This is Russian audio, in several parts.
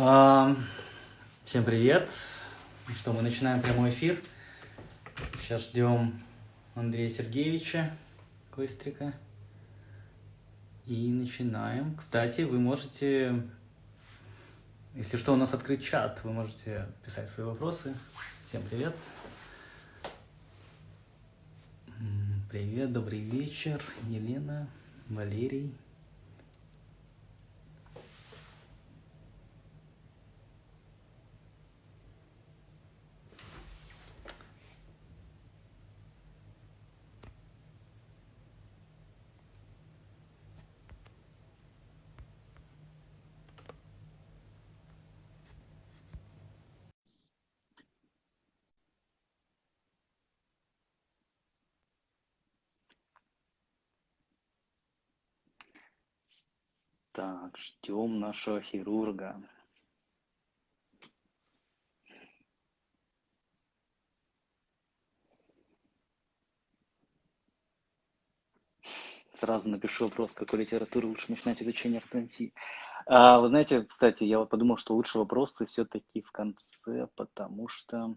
Всем привет! Ну что, мы начинаем прямой эфир. Сейчас ждем Андрея Сергеевича Кострика. И начинаем. Кстати, вы можете, если что, у нас открыт чат, вы можете писать свои вопросы. Всем привет! Привет, добрый вечер, Елена, Валерий. Так, ждем нашего хирурга. Сразу напишу вопрос, какой литературы лучше начинать изучение ортодонтии. А, вы знаете, кстати, я вот подумал, что лучше вопросы все-таки в конце, потому что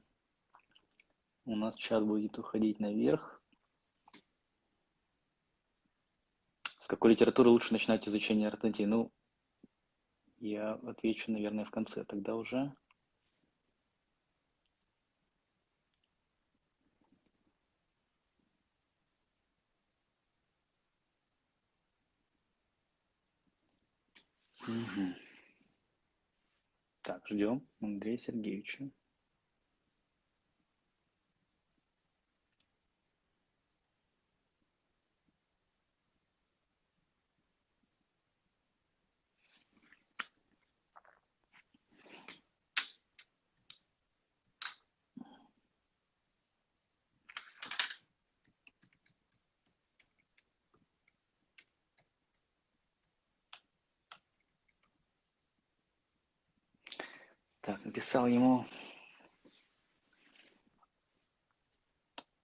у нас чат будет уходить наверх. С какой литературы лучше начинать изучение ортодонтии? Ну, я отвечу, наверное, в конце тогда уже. Угу. Так, ждем Андрея Сергеевича. Написал ему.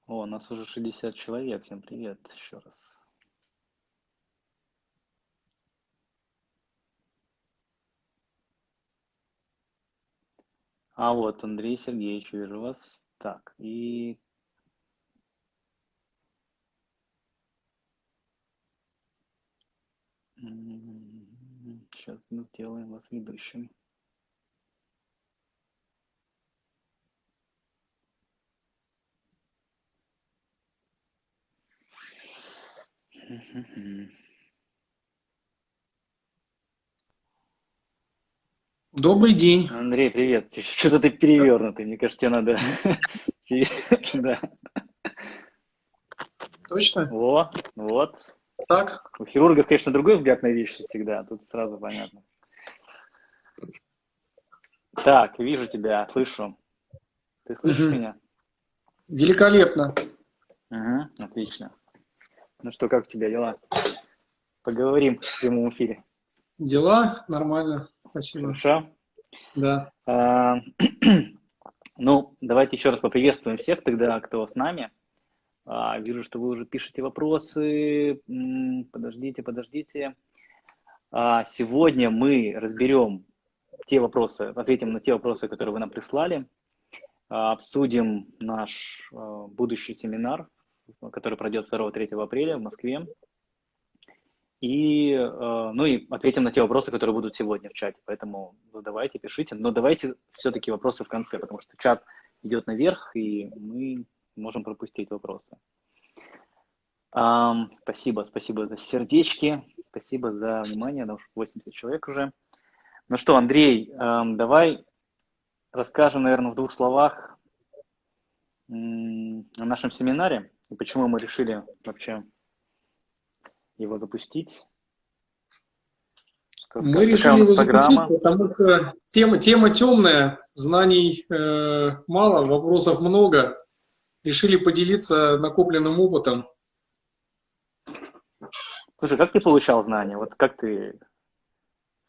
О, нас уже 60 человек. Всем привет еще раз. А вот, Андрей Сергеевич, вижу вас. Так, и... Сейчас мы сделаем вас ведущим. Добрый день. Андрей, привет. Что-то ты перевернутый. Мне кажется, тебе надо... Да. Точно? Вот, вот. Так? У хирургов, конечно, другой взгляд на вещи всегда. Тут сразу понятно. Так, вижу тебя, слышу. Ты слышишь угу. меня? Великолепно. Угу, отлично. Ну что, как у тебя дела? Поговорим в прямом эфире. Дела нормально, спасибо. Хорошо? Да. А, ну, давайте еще раз поприветствуем всех тогда, кто с нами. А, вижу, что вы уже пишете вопросы. Подождите, подождите. А, сегодня мы разберем те вопросы, ответим на те вопросы, которые вы нам прислали. А, обсудим наш а, будущий семинар который пройдет 2-3 апреля в Москве. И, э, ну и ответим на те вопросы, которые будут сегодня в чате. Поэтому задавайте, пишите. Но давайте все-таки вопросы в конце, потому что чат идет наверх, и мы можем пропустить вопросы. Спасибо, спасибо за сердечки, спасибо за внимание, да уж 80 человек уже. Ну что, Андрей, давай расскажем, наверное, в двух словах о нашем семинаре. И почему мы решили вообще его запустить? Что мы решили его запустить, потому что тема, тема темная, знаний э, мало, вопросов много. Решили поделиться накопленным опытом. Слушай, как ты получал знания? Вот как ты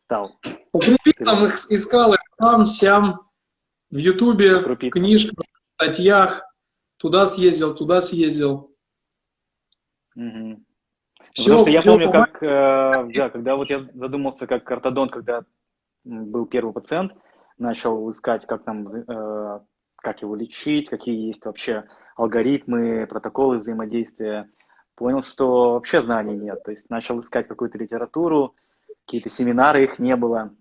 стал? По крупицам их искал там, сям, в Ютубе, в книжках, в статьях туда съездил, туда съездил. Угу. Все, Потому что я помню, как, э, да, когда вот я задумался как ортодонт, когда был первый пациент, начал искать, как нам, э, как его лечить, какие есть вообще алгоритмы, протоколы взаимодействия. Понял, что вообще знаний нет. То есть начал искать какую-то литературу, какие-то семинары, их не было.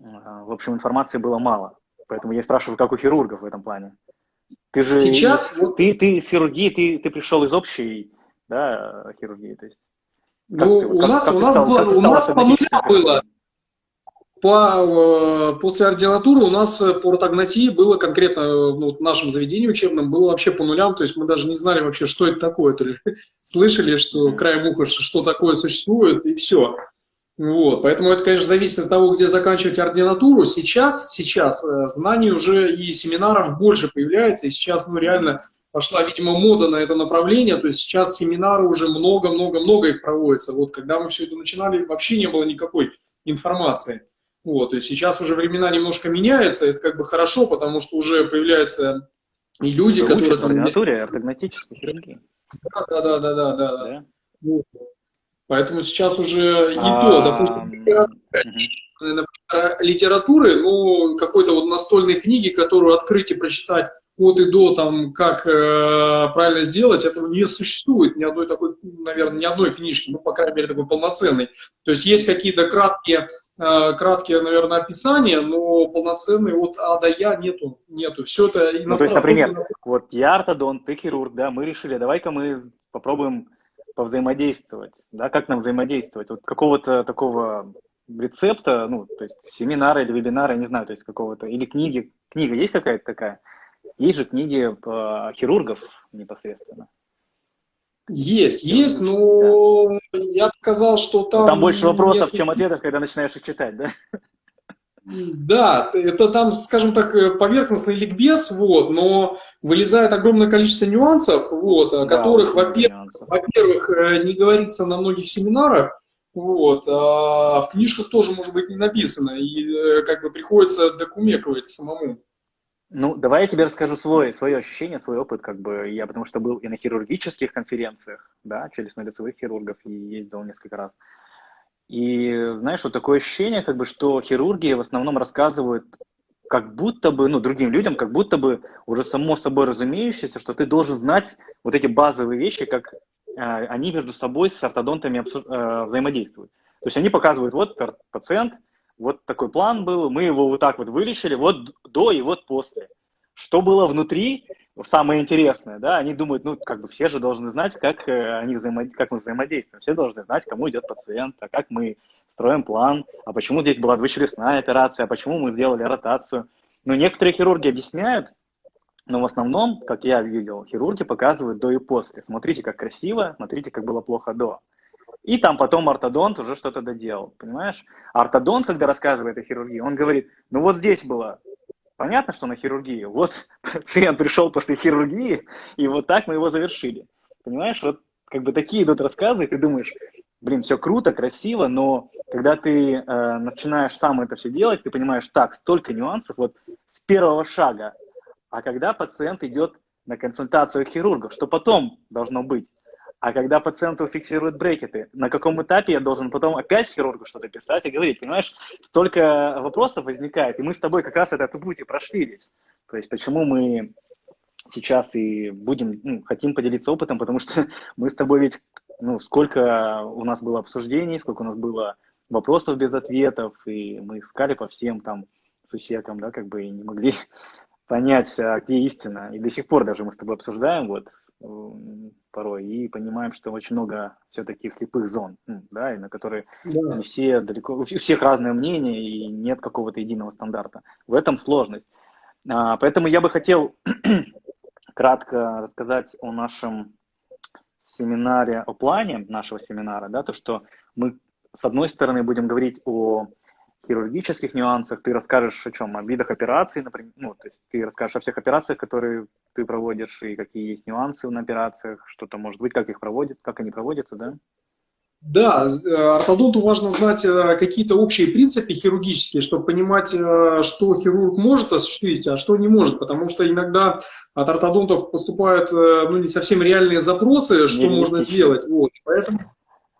Э, в общем, информации было мало. Поэтому я спрашиваю, как у хирургов в этом плане. Ты же Сейчас, ты, ты из хирургии, ты, ты пришел из общей да, хирургии, то есть. Ну, ты, у, как, нас, как у нас стал, было, у нас по нуля было. По, э, после ординатуры у нас по ортогнатии было конкретно ну, в нашем заведении учебном было вообще по нулям, то есть мы даже не знали вообще, что это такое, то ли слышали, что край уха, что такое существует, и все. Вот, поэтому это, конечно, зависит от того, где заканчивать ординатуру. Сейчас, сейчас э, знаний уже и семинаров больше появляется, и сейчас, ну, реально пошла, видимо, мода на это направление, то есть сейчас семинары уже много-много-много их проводится. Вот, когда мы все это начинали, вообще не было никакой информации. Вот, то есть сейчас уже времена немножко меняются, это как бы хорошо, потому что уже появляются и люди, Вы которые... Там... Ординатуре ортогнатической хирургии. Да, да, да, да, да, да. да. Вот. Поэтому сейчас уже и то, а, допустим, литературы, ну, какой-то вот настольной книги, которую открыть и прочитать от и до, там, как э, правильно сделать, этого не существует ни одной такой, наверное, ни одной книжки, ну, по крайней мере, такой полноценной. То есть есть какие-то краткие, э, краткие, наверное, описания, но полноценной от А до Я нету, нету. Все это ну, То есть, например, вот я ортодонт, ты хирург, да, мы решили, давай-ка мы попробуем повзаимодействовать, да, как нам взаимодействовать. Вот какого-то такого рецепта, ну, то есть семинара или вебинара, я не знаю, то есть какого-то, или книги, книга есть какая-то такая? Есть же книги по хирургов непосредственно. Есть, есть, но да. я сказал, что там... Там больше вопросов, несколько... чем ответов, когда начинаешь их читать, да? Да, это там, скажем так, э, поверхностный ликбез, вот, но вылезает огромное количество нюансов, вот, о да, которых, во-первых, во-первых, э, не говорится на многих семинарах, вот, а в книжках тоже, может быть, не написано, и э, как бы приходится докумекивать самому. Ну, давай я тебе расскажу свой, свое ощущение, свой опыт, как бы я, потому что был и на хирургических конференциях, да, челюстно-лицевых хирургов, и ездил несколько раз. И знаешь, вот такое ощущение, как бы, что хирурги в основном рассказывают как будто бы, ну, другим людям, как будто бы уже само собой разумеющееся, что ты должен знать вот эти базовые вещи, как э, они между собой с ортодонтами обсуж... э, взаимодействуют. То есть они показывают, вот пациент, вот такой план был, мы его вот так вот вылечили, вот до и вот после. Что было внутри, самое интересное, да, они думают, ну, как бы все же должны знать, как, э, они взаимо... как мы взаимодействуем, все должны знать, кому идет пациент, а как мы строим план, а почему здесь была двухчелюстная операция, а почему мы сделали ротацию. Ну, некоторые хирурги объясняют, но в основном, как я видел, хирурги показывают до и после. Смотрите, как красиво, смотрите, как было плохо до. И там потом ортодонт уже что-то доделал, понимаешь? Ортодонт, когда рассказывает о хирургии, он говорит, ну вот здесь было Понятно, что на хирургии. Вот пациент пришел после хирургии, и вот так мы его завершили. Понимаешь, вот как бы такие идут рассказы, и ты думаешь, блин, все круто, красиво, но когда ты э, начинаешь сам это все делать, ты понимаешь, так, столько нюансов вот с первого шага. А когда пациент идет на консультацию к хирургу, что потом должно быть? А когда пациенту фиксируют брекеты, на каком этапе я должен потом опять хирургу что-то писать и говорить, понимаешь, столько вопросов возникает, и мы с тобой как раз этот путь и прошли весь. То есть почему мы сейчас и будем, ну, хотим поделиться опытом, потому что мы с тобой ведь, ну, сколько у нас было обсуждений, сколько у нас было вопросов без ответов, и мы искали по всем там сусекам, да, как бы и не могли понять, а где истина. И до сих пор даже мы с тобой обсуждаем, вот, порой и понимаем, что очень много все-таки слепых зон, да, и на которые да. не все далеко, у всех разное мнение и нет какого-то единого стандарта. В этом сложность. А, поэтому я бы хотел кратко рассказать о нашем семинаре, о плане нашего семинара, да, то, что мы с одной стороны будем говорить о хирургических нюансах, ты расскажешь о чем? О видах операций, например, ну, то есть ты расскажешь о всех операциях, которые ты проводишь, и какие есть нюансы на операциях, что-то может быть, как их проводят, как они проводятся, да? Да, э, ортодонту важно знать э, какие-то общие принципы хирургические, чтобы понимать, э, что хирург может осуществить, а что не может, потому что иногда от ортодонтов поступают ну, не совсем реальные запросы, что можно сделать. Вот. Поэтому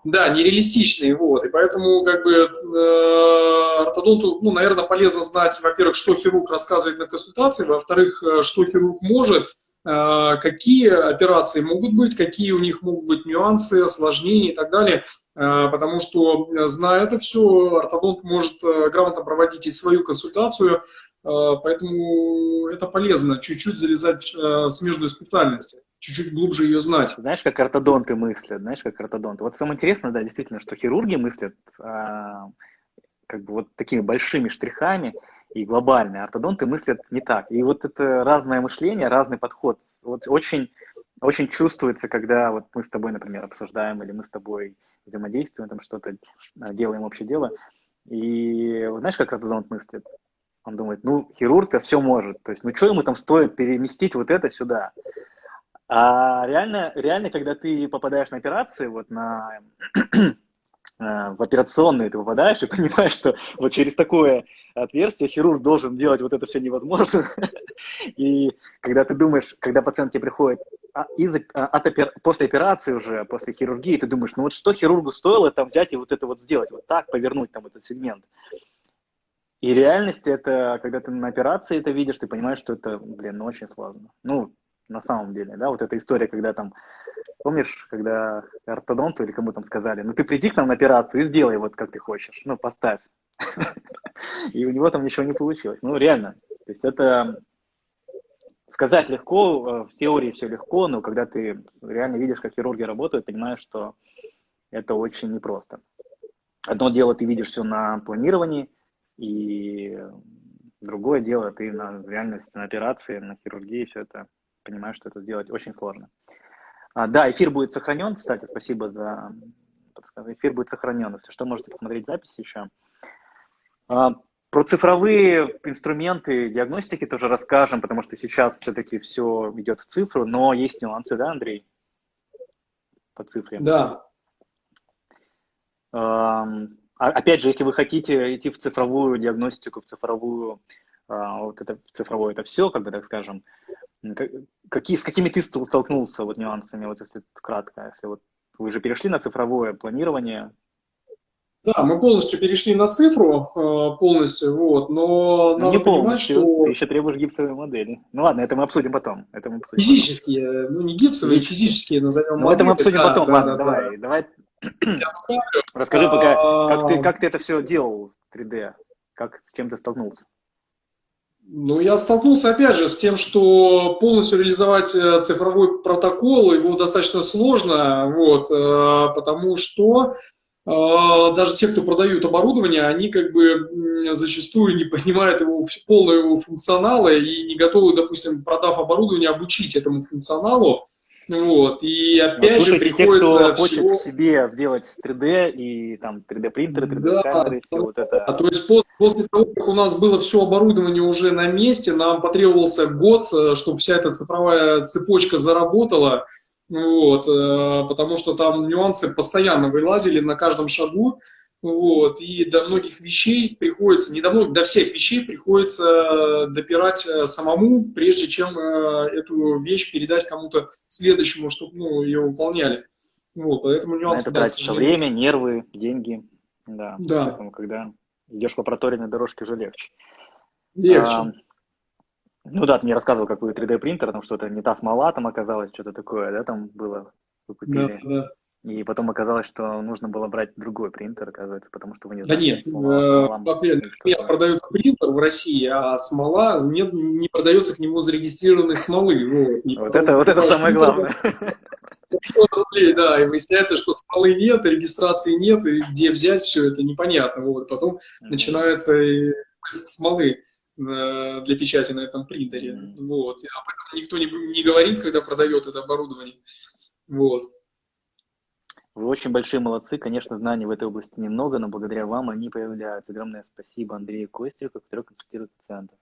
да, нереалистичные, вот, и поэтому, как бы, э, ортодонту, ну, наверное, полезно знать, во-первых, что хирург рассказывает на консультации, во-вторых, э, что хирург может, э, какие операции могут быть, какие у них могут быть нюансы, осложнения и так далее, потому что, зная это все, ортодонт может грамотно проводить и свою консультацию, поэтому это полезно, чуть-чуть залезать в смежную специальность, чуть-чуть глубже ее знать. Знаешь, как ортодонты мыслят, знаешь, как ортодонты. Вот самое интересное, да, действительно, что хирурги мыслят а, как бы вот такими большими штрихами и глобальные. Ортодонты мыслят не так. И вот это разное мышление, разный подход. Вот очень, очень чувствуется, когда вот мы с тобой, например, обсуждаем или мы с тобой взаимодействуем, там что-то а, делаем общее дело. И знаешь, как ортодонт мыслит? Он думает, ну, хирург-то все может. То есть, ну, что ему там стоит переместить вот это сюда? А реально, реально, когда ты попадаешь на операции, вот на, э, в операционную ты попадаешь и понимаешь, что вот через такое отверстие хирург должен делать вот это все невозможно. И когда ты думаешь, когда пациент тебе приходит а, из, а, от после операции уже, после хирургии, ты думаешь, ну вот что хирургу стоило там взять и вот это вот сделать, вот так повернуть там этот сегмент. И реальность это, когда ты на операции это видишь, ты понимаешь, что это, блин, ну очень сложно. Ну, на самом деле, да, вот эта история, когда там, помнишь, когда ортодонту или кому там сказали, ну ты приди к нам на операцию и сделай вот как ты хочешь, ну поставь. И у него там ничего не получилось. Ну реально, то есть это сказать легко, э, в теории все легко, но когда ты реально видишь, как хирурги работают, понимаешь, что это очень непросто. Одно дело, ты видишь все на планировании, и другое дело, ты на реальности, на операции, на хирургии все это понимаешь, что это сделать очень сложно. А, да, эфир будет сохранен, кстати, спасибо за подсказку. Эфир будет сохранен, если что, можете посмотреть запись еще. А, про цифровые инструменты диагностики тоже расскажем, потому что сейчас все-таки все идет в цифру, но есть нюансы, да, Андрей? По цифре. Да. А, опять же, если вы хотите идти в цифровую диагностику, в цифровую, а, вот это, в цифровое это все, как бы так скажем, какие, с какими ты столкнулся вот нюансами, вот если кратко, если вот вы уже перешли на цифровое планирование, да, мы полностью перешли на цифру, а, полностью, вот, но ну, не понимать, полностью, что... Ты еще требуешь гипсовые модели. Ну ладно, это мы обсудим потом. Это мы обсудим физические, потом. ну не гипсовые, физические, физические назовем. Ну это мы обсудим да, потом, да, ладно, да, давай, да. давай Расскажи пока, как ты, как ты это все делал в 3D? Как, с чем ты столкнулся? Ну, я столкнулся, опять же, с тем, что полностью реализовать э, цифровой протокол, его достаточно сложно, вот, э, потому что э, даже те, кто продают оборудование, они как бы зачастую не понимают его полного его функционала и не готовы, допустим, продав оборудование, обучить этому функционалу. Вот, и опять вот, же приходится те, кто всего... хочет себе сделать 3D и там 3D принтеры, 3D да, все вот это. А то есть после, после того, как у нас было все оборудование уже на месте, нам потребовался год, э, чтобы вся эта цифровая цепочка заработала, вот, э, потому что там нюансы постоянно вылазили на каждом шагу, вот, и до многих вещей приходится, не до многих, до всех вещей приходится допирать э, самому, прежде чем э, эту вещь передать кому-то следующему, чтобы ну, ее выполняли. Вот, поэтому нюансы... это тратится время, нервы, деньги. Да. да. Поэтому, когда идешь по проторенной дорожке, уже легче. Легче. А, ну да, ты мне рассказывал, какой 3D принтер, там что-то не та смола там оказалось, что-то такое, да, там было. Вы купили. Да, да. И потом оказалось, что нужно было брать другой принтер, оказывается, потому что вы не знаете. Да нет, смола, э, продается принтер в России, а смола нет, не продается к нему зарегистрированной смолы. Вот, вот это, вот это самое главное. рублей, да, и выясняется, что смолы нет, регистрации нет, и где взять все это непонятно. Вот, потом mm-hmm. начинается поиск смолы э, для печати на этом принтере. Mm-hmm. Вот. Об этом никто не, не говорит, когда продает это оборудование. Вот. Вы очень большие молодцы. Конечно, знаний в этой области немного, но благодаря вам они появляются. Огромное спасибо Андрею Кострику, который консультирует пациентов.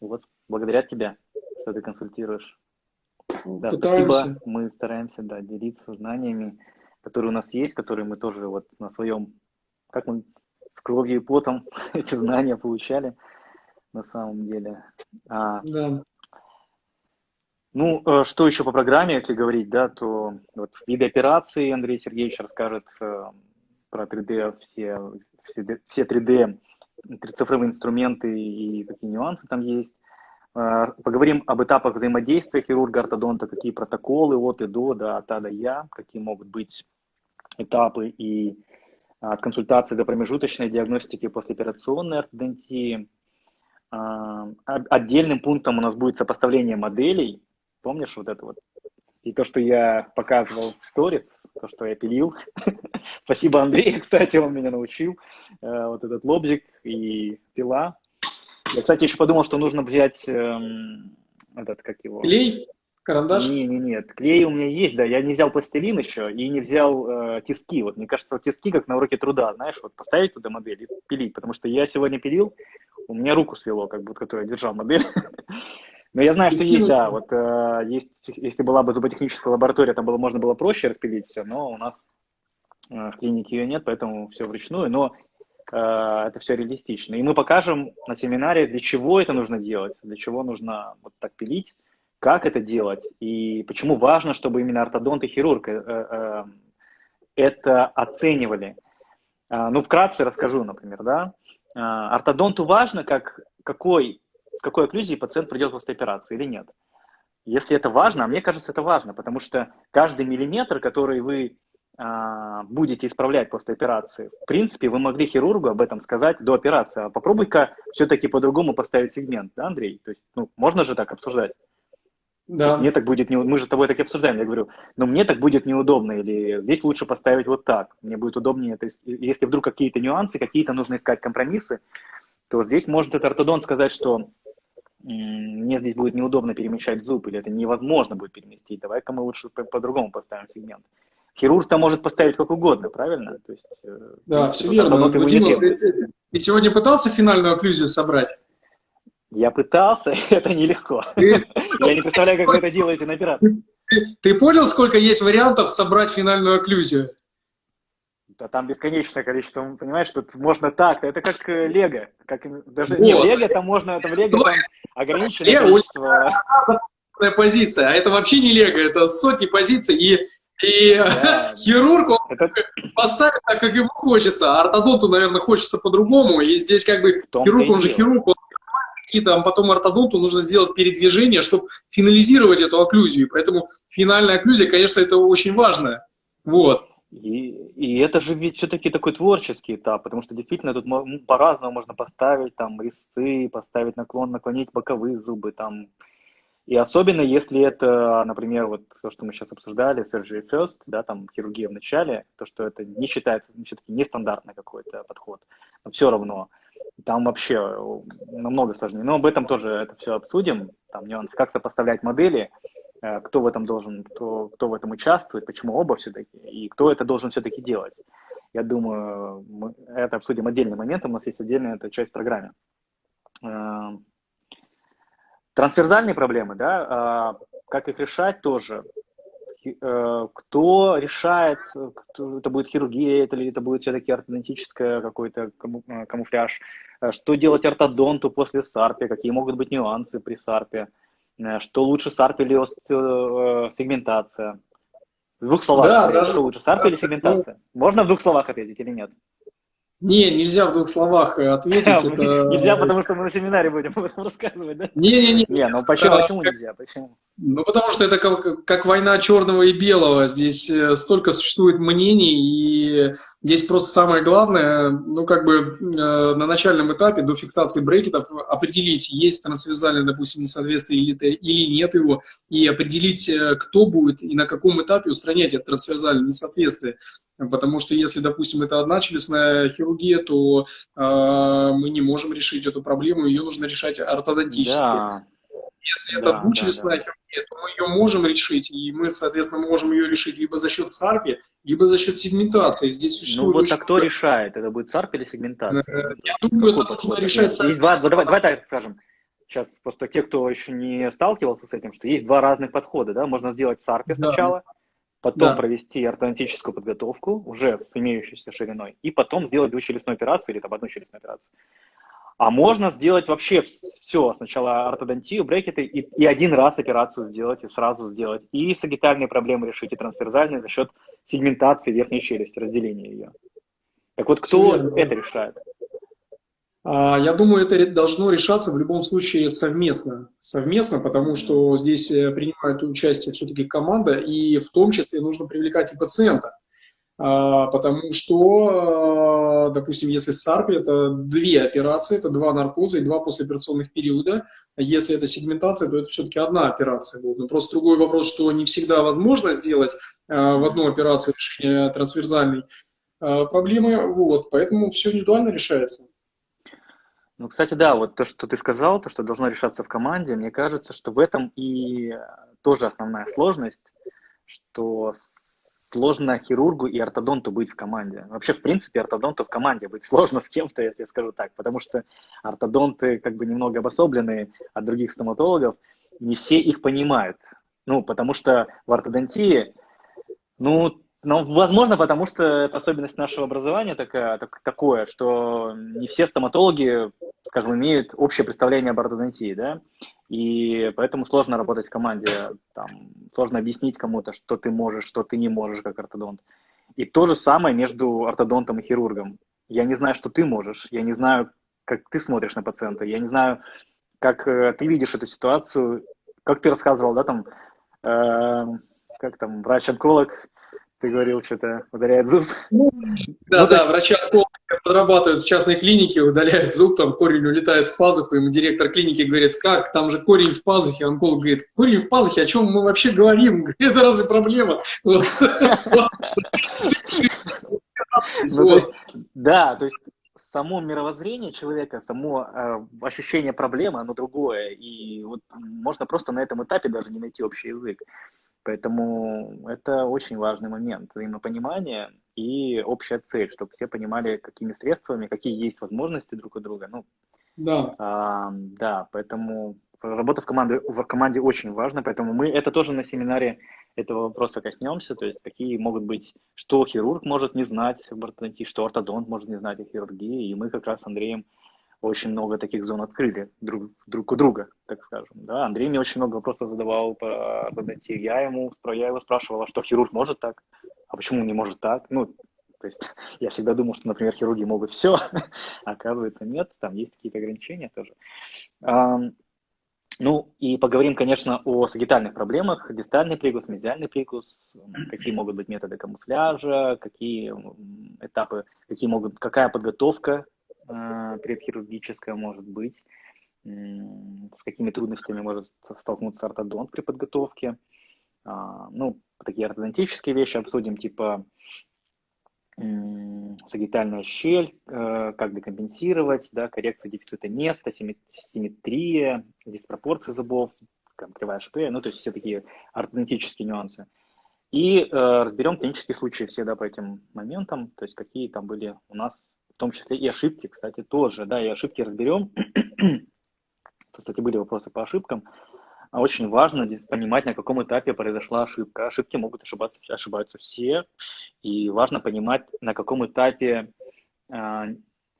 И вот благодаря тебе, что ты консультируешь. Да, спасибо. Мы стараемся да, делиться знаниями, которые у нас есть, которые мы тоже вот на своем, как мы с кровью и потом эти знания получали на самом деле. А, да. Ну, э, что еще по программе, если говорить, да, то вот виды операции Андрей Сергеевич расскажет э, про 3D, все, все, все 3D, трицифровые инструменты и какие нюансы там есть. Э, поговорим об этапах взаимодействия хирурга-ортодонта, какие протоколы от и до, да, от А до Я, какие могут быть этапы и от консультации до промежуточной диагностики послеоперационной ортодонтии. Отдельным пунктом у нас будет сопоставление моделей Помнишь вот это вот? И то, что я показывал в сторис, то, что я пилил. Спасибо Андрею, кстати, он меня научил. Э, вот этот лобзик и пила. Я, кстати, еще подумал, что нужно взять эм, этот, как его... Клей? Карандаш? Не, не, нет. Клей у меня есть, да. Я не взял пластилин еще и не взял э, тиски. Вот мне кажется, вот тиски как на уроке труда, знаешь, вот поставить туда модель и пилить. Потому что я сегодня пилил, у меня руку свело, как будто, которую я держал модель. Но я знаю, что есть, да, вот э, есть, если была бы зуботехническая лаборатория, там было, можно было проще распилить все, но у нас э, в клинике ее нет, поэтому все вручную, но э, это все реалистично. И мы покажем на семинаре, для чего это нужно делать, для чего нужно вот так пилить, как это делать, и почему важно, чтобы именно ортодонт и хирург э, э, это оценивали. Э, ну, вкратце расскажу, например, да. Ортодонту важно, как, какой какой окклюзией пациент придет после операции или нет. Если это важно, а мне кажется, это важно, потому что каждый миллиметр, который вы а, будете исправлять после операции, в принципе, вы могли хирургу об этом сказать до операции. А попробуй-ка все-таки по-другому поставить сегмент, да, Андрей? То есть, ну, можно же так обсуждать? Да. Мне так будет не... Мы же с тобой так и обсуждаем. Я говорю, но мне так будет неудобно, или здесь лучше поставить вот так. Мне будет удобнее. То есть, если вдруг какие-то нюансы, какие-то нужно искать компромиссы, то здесь может этот ортодонт сказать, что мне здесь будет неудобно перемещать зуб, или это невозможно будет переместить, давай-ка мы лучше по-другому поставим сегмент. Хирург-то может поставить как угодно, правильно? То есть, э, да, все верно. Дима, ты, ты сегодня пытался финальную окклюзию собрать? Я пытался, это нелегко. Ты... Я не представляю, как вы это делаете на операции. Ты понял, сколько есть вариантов собрать финальную окклюзию? Да там бесконечное количество, понимаешь, тут можно так, это как э, Лего, как даже вот. не Лего, там можно, в Лего там ограниченное количество. позиция, а это вообще не Лего, это сотни позиций, и, и да, хирург, он это... поставит так, как ему хочется, а ортодонту, наверное, хочется по-другому, и здесь как бы хирург, он же хирург, он какие-то, а потом ортодонту нужно сделать передвижение, чтобы финализировать эту окклюзию, поэтому финальная окклюзия, конечно, это очень важно, вот. И, и это же ведь все-таки такой творческий этап, потому что действительно тут по-разному можно поставить там резцы, поставить наклон, наклонить боковые зубы там. И особенно если это, например, вот то, что мы сейчас обсуждали, surgery first, да, там хирургия в начале, то, что это не считается все-таки нестандартный какой-то подход, но все равно там вообще намного сложнее. Но об этом тоже это все обсудим, там нюанс, как сопоставлять модели, кто в этом должен, кто, кто в этом участвует, почему оба все-таки, и кто это должен все-таки делать. Я думаю, мы это обсудим отдельным моментом, у нас есть отдельная эта часть программы. Э, трансверзальные проблемы, да, э, как их решать тоже. Кто решает, кто, это будет хирургия, это, или это будет все-таки ортодонтическое какой-то камуфляж, что делать ортодонту после САРПе, какие могут быть нюансы при САРПе, Э, что лучше SARP или э, сегментация? В двух словах, да, да, что лучше, SARP или сегментация? Ну, Можно в двух словах ответить или нет? Не, нельзя в двух словах э, ответить. это... Нельзя, потому что мы на семинаре будем об этом рассказывать, да? Не-не-не. Не, ну почему, почему нельзя? Почему? Ну, потому что это как, как война черного и белого. Здесь э, столько существует мнений, и здесь просто самое главное, ну, как бы э, на начальном этапе до фиксации брекетов определить, есть трансверзальное, допустим, несоответствие или, или нет его, и определить, кто будет и на каком этапе устранять это трансверзальное несоответствие. Потому что если, допустим, это одна челюстная хирургия, то э, мы не можем решить эту проблему, ее нужно решать ортодонтически. Да. Если да, это двучелюстная да, да. хирургия, то мы ее можем решить, и мы, соответственно, можем ее решить либо за счет САРПи, либо за счет сегментации. Здесь существует... Ну вот, а кто решает? Это будет САРП или сегментация? Э, я думаю, это нужно решать... Есть два, давай, давай так скажем. Сейчас просто те, кто еще не сталкивался с этим, что есть два разных подхода, да, можно сделать САРПе да. сначала, потом да. провести ортодонтическую подготовку уже с имеющейся шириной, и потом сделать двухчелюстную операцию или там одну челюстную операцию. А можно сделать вообще все. Сначала ортодонтию, брекеты, и, и один раз операцию сделать, и сразу сделать. И сагитальные проблемы решить, и трансферзальные за счет сегментации верхней челюсти, разделения ее. Так вот, кто это решает? А, я думаю, это должно решаться в любом случае совместно. Совместно, потому что здесь э, принимает участие все-таки команда, и в том числе нужно привлекать и пациента. А, потому что, а, допустим, если САРП, это две операции, это два наркоза и два послеоперационных периода. Если это сегментация, то это все-таки одна операция будет. Но просто другой вопрос, что не всегда возможно сделать в одну операцию решение трансверзальной проблемы. Вот, поэтому все индивидуально решается. Ну, кстати, да, вот то, что ты сказал, то, что должно решаться в команде, мне кажется, что в этом и тоже основная сложность, что сложно хирургу и ортодонту быть в команде. Вообще, в принципе, ортодонту в команде быть сложно с кем-то, если я скажу так, потому что ортодонты как бы немного обособленные от других стоматологов, не все их понимают. Ну, потому что в ортодонтии, ну, ну, возможно, потому что это особенность нашего образования такая, так, такое, что не все стоматологи, скажем, имеют общее представление об ортодонтии, да, и поэтому сложно работать в команде, там, сложно объяснить кому-то, что ты можешь, что ты не можешь как ортодонт. И то же самое между ортодонтом и хирургом. Я не знаю, что ты можешь, я не знаю, как ты смотришь на пациента, я не знаю, как э, ты видишь эту ситуацию, как ты рассказывал, да, там, э, как там, врач-онколог, ты говорил, что-то удаляет зуб. Ну, да, ну, да, врачи подрабатывают в частной клинике, удаляют зуб, там корень улетает в пазуху, ему директор клиники говорит, как, там же корень в пазухе, онколог говорит, корень в пазухе, о чем мы вообще говорим? Это разве проблема? Ну, да, то есть само мировоззрение человека, само э, ощущение проблемы, оно другое. И вот можно просто на этом этапе даже не найти общий язык. Поэтому это очень важный момент взаимопонимания и общая цель, чтобы все понимали, какими средствами, какие есть возможности друг у друга. Ну, да. А, да, поэтому работа в команде, в команде очень важна, поэтому мы это тоже на семинаре этого вопроса коснемся, то есть какие могут быть, что хирург может не знать ортодонтии, что ортодонт может не знать о хирургии, и мы как раз с Андреем очень много таких зон открыли друг, друг у друга, так скажем. Да? Андрей мне очень много вопросов задавал по ортодонтии. Я ему я его а что хирург может так, а почему не может так? Ну, то есть я всегда думал, что, например, хирурги могут все, а оказывается нет, там есть какие-то ограничения тоже. Ну и поговорим, конечно, о сагитальных проблемах, дистальный прикус, мезиальный прикус, какие могут быть методы камуфляжа, какие этапы, какие могут, какая подготовка предхирургическая может быть, с какими трудностями может столкнуться ортодонт при подготовке. А, ну, такие ортодонтические вещи обсудим, типа сагитальная щель, э, как декомпенсировать, да, коррекция дефицита места, симметрия, диспропорция зубов, там, кривая шпея, ну, то есть все такие ортодонтические нюансы. И э, разберем клинические случаи все, да, по этим моментам, то есть какие там были у нас, том числе и ошибки, кстати, тоже, да, и ошибки разберем. Кстати, были вопросы по ошибкам. А очень важно понимать, на каком этапе произошла ошибка. Ошибки могут ошибаться, ошибаются все, и важно понимать, на каком этапе, а,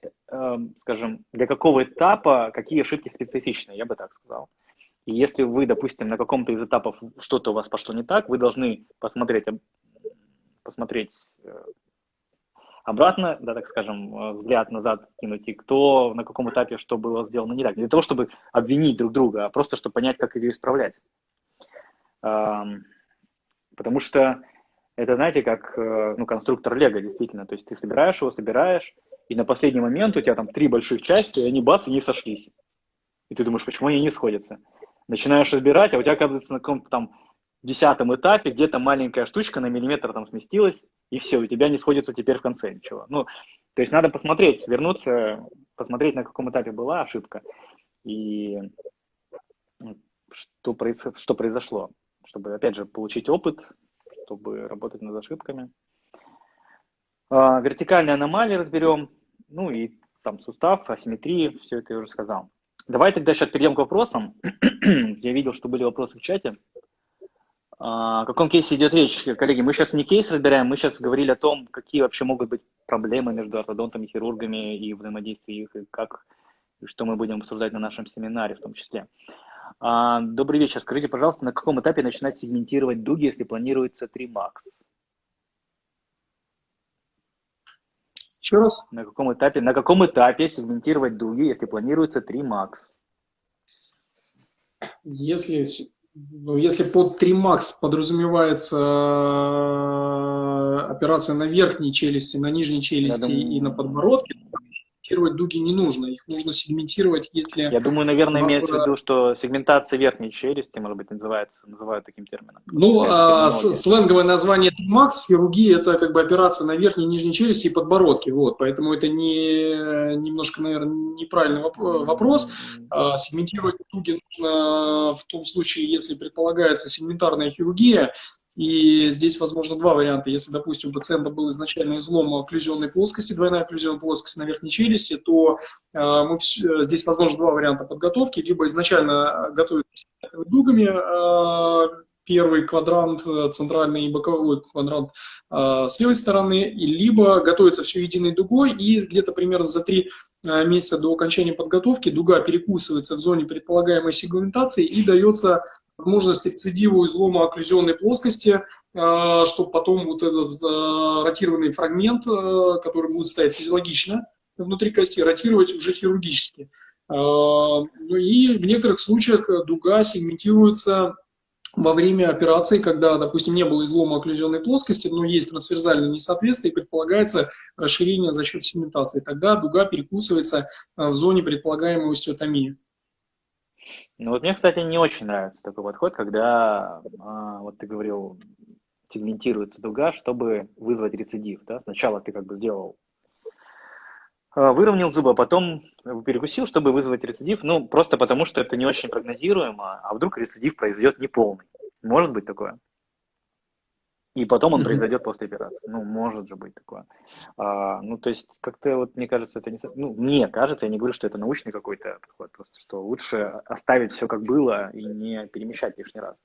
э, скажем, для какого этапа какие ошибки специфичны, я бы так сказал. И если вы, допустим, на каком-то из этапов что-то у вас пошло не так, вы должны посмотреть, посмотреть э, обратно, да, так скажем, э, взгляд назад кинуть, и кто на каком этапе что было сделано не так. Не для того, чтобы обвинить друг друга, а просто, чтобы понять, как ее исправлять. Потому что это, знаете, как э, ну, конструктор Лего, действительно. То есть ты собираешь его, собираешь, и на последний момент у тебя там три больших части, и они бац, и не сошлись. И ты думаешь, почему они не сходятся? Начинаешь разбирать, а у тебя оказывается на каком-то там десятом этапе где-то маленькая штучка на миллиметр там сместилась, и все, у тебя не сходится теперь в конце ничего. Ну, то есть надо посмотреть, вернуться, посмотреть, на каком этапе была ошибка, и что, произ... что произошло, чтобы, опять же, получить опыт, чтобы работать над ошибками. А, вертикальные аномалии разберем, ну и там сустав, асимметрии, все это я уже сказал. Давай тогда сейчас перейдем к вопросам. я видел, что были вопросы в чате. А, о каком кейсе идет речь, коллеги? Мы сейчас не кейс разбираем, мы сейчас говорили о том, какие вообще могут быть проблемы между ортодонтами, хирургами и взаимодействие их, и как и что мы будем обсуждать на нашем семинаре в том числе. А, добрый вечер. Скажите, пожалуйста, на каком этапе начинать сегментировать дуги, если планируется 3 макс? Еще раз. На каком этапе, на каком этапе сегментировать дуги, если планируется 3 макс? Если, ну, если под 3 макс подразумевается э, операция на верхней челюсти, на нижней челюсти думаю... и на подбородке, сегментировать дуги не нужно, их нужно сегментировать, если... Я думаю, наверное, имеется в виду, что сегментация верхней челюсти, может быть, называется, называют таким термином. Ну, а, сленговое название Макс хирургии это как бы операция на верхней и нижней челюсти и подбородке, вот, поэтому это не, немножко, наверное, неправильный вопрос. А, сегментировать дуги нужно в том случае, если предполагается сегментарная хирургия, и здесь возможно два варианта. Если, допустим, у пациента был изначально излом окклюзионной плоскости, двойная окклюзионная плоскость на верхней челюсти, то э, мы все, здесь возможно два варианта подготовки. Либо изначально готовить дугами, э, первый квадрант э, центральный и боковой квадрант э, с левой стороны, и либо готовится все единой дугой, и где-то примерно за три э, месяца до окончания подготовки дуга перекусывается в зоне предполагаемой сегментации и дается возможность рецидива излома окклюзионной плоскости, э, чтобы потом вот этот ротированный фрагмент, который будет стоять физиологично внутри кости, ротировать уже хирургически. Ну и в некоторых случаях дуга сегментируется во время операции, когда, допустим, не было излома окклюзионной плоскости, но есть трансверзальное несоответствие и предполагается расширение за счет сегментации. Тогда дуга перекусывается в зоне предполагаемой остеотомии. Ну вот мне, кстати, не очень нравится такой подход, когда, а, вот ты говорил, сегментируется дуга, чтобы вызвать рецидив. Да? Сначала ты как бы сделал, выровнял зубы, а потом перекусил, чтобы вызвать рецидив. Ну, просто потому, что это не очень прогнозируемо, а вдруг рецидив произойдет неполный. Может быть такое? И потом он произойдет после операции. Ну, может же быть такое. А, ну, то есть, как-то вот мне кажется, это не... Ну, мне кажется, я не говорю, что это научный какой-то подход, просто что лучше оставить все как было и не перемещать лишний раз.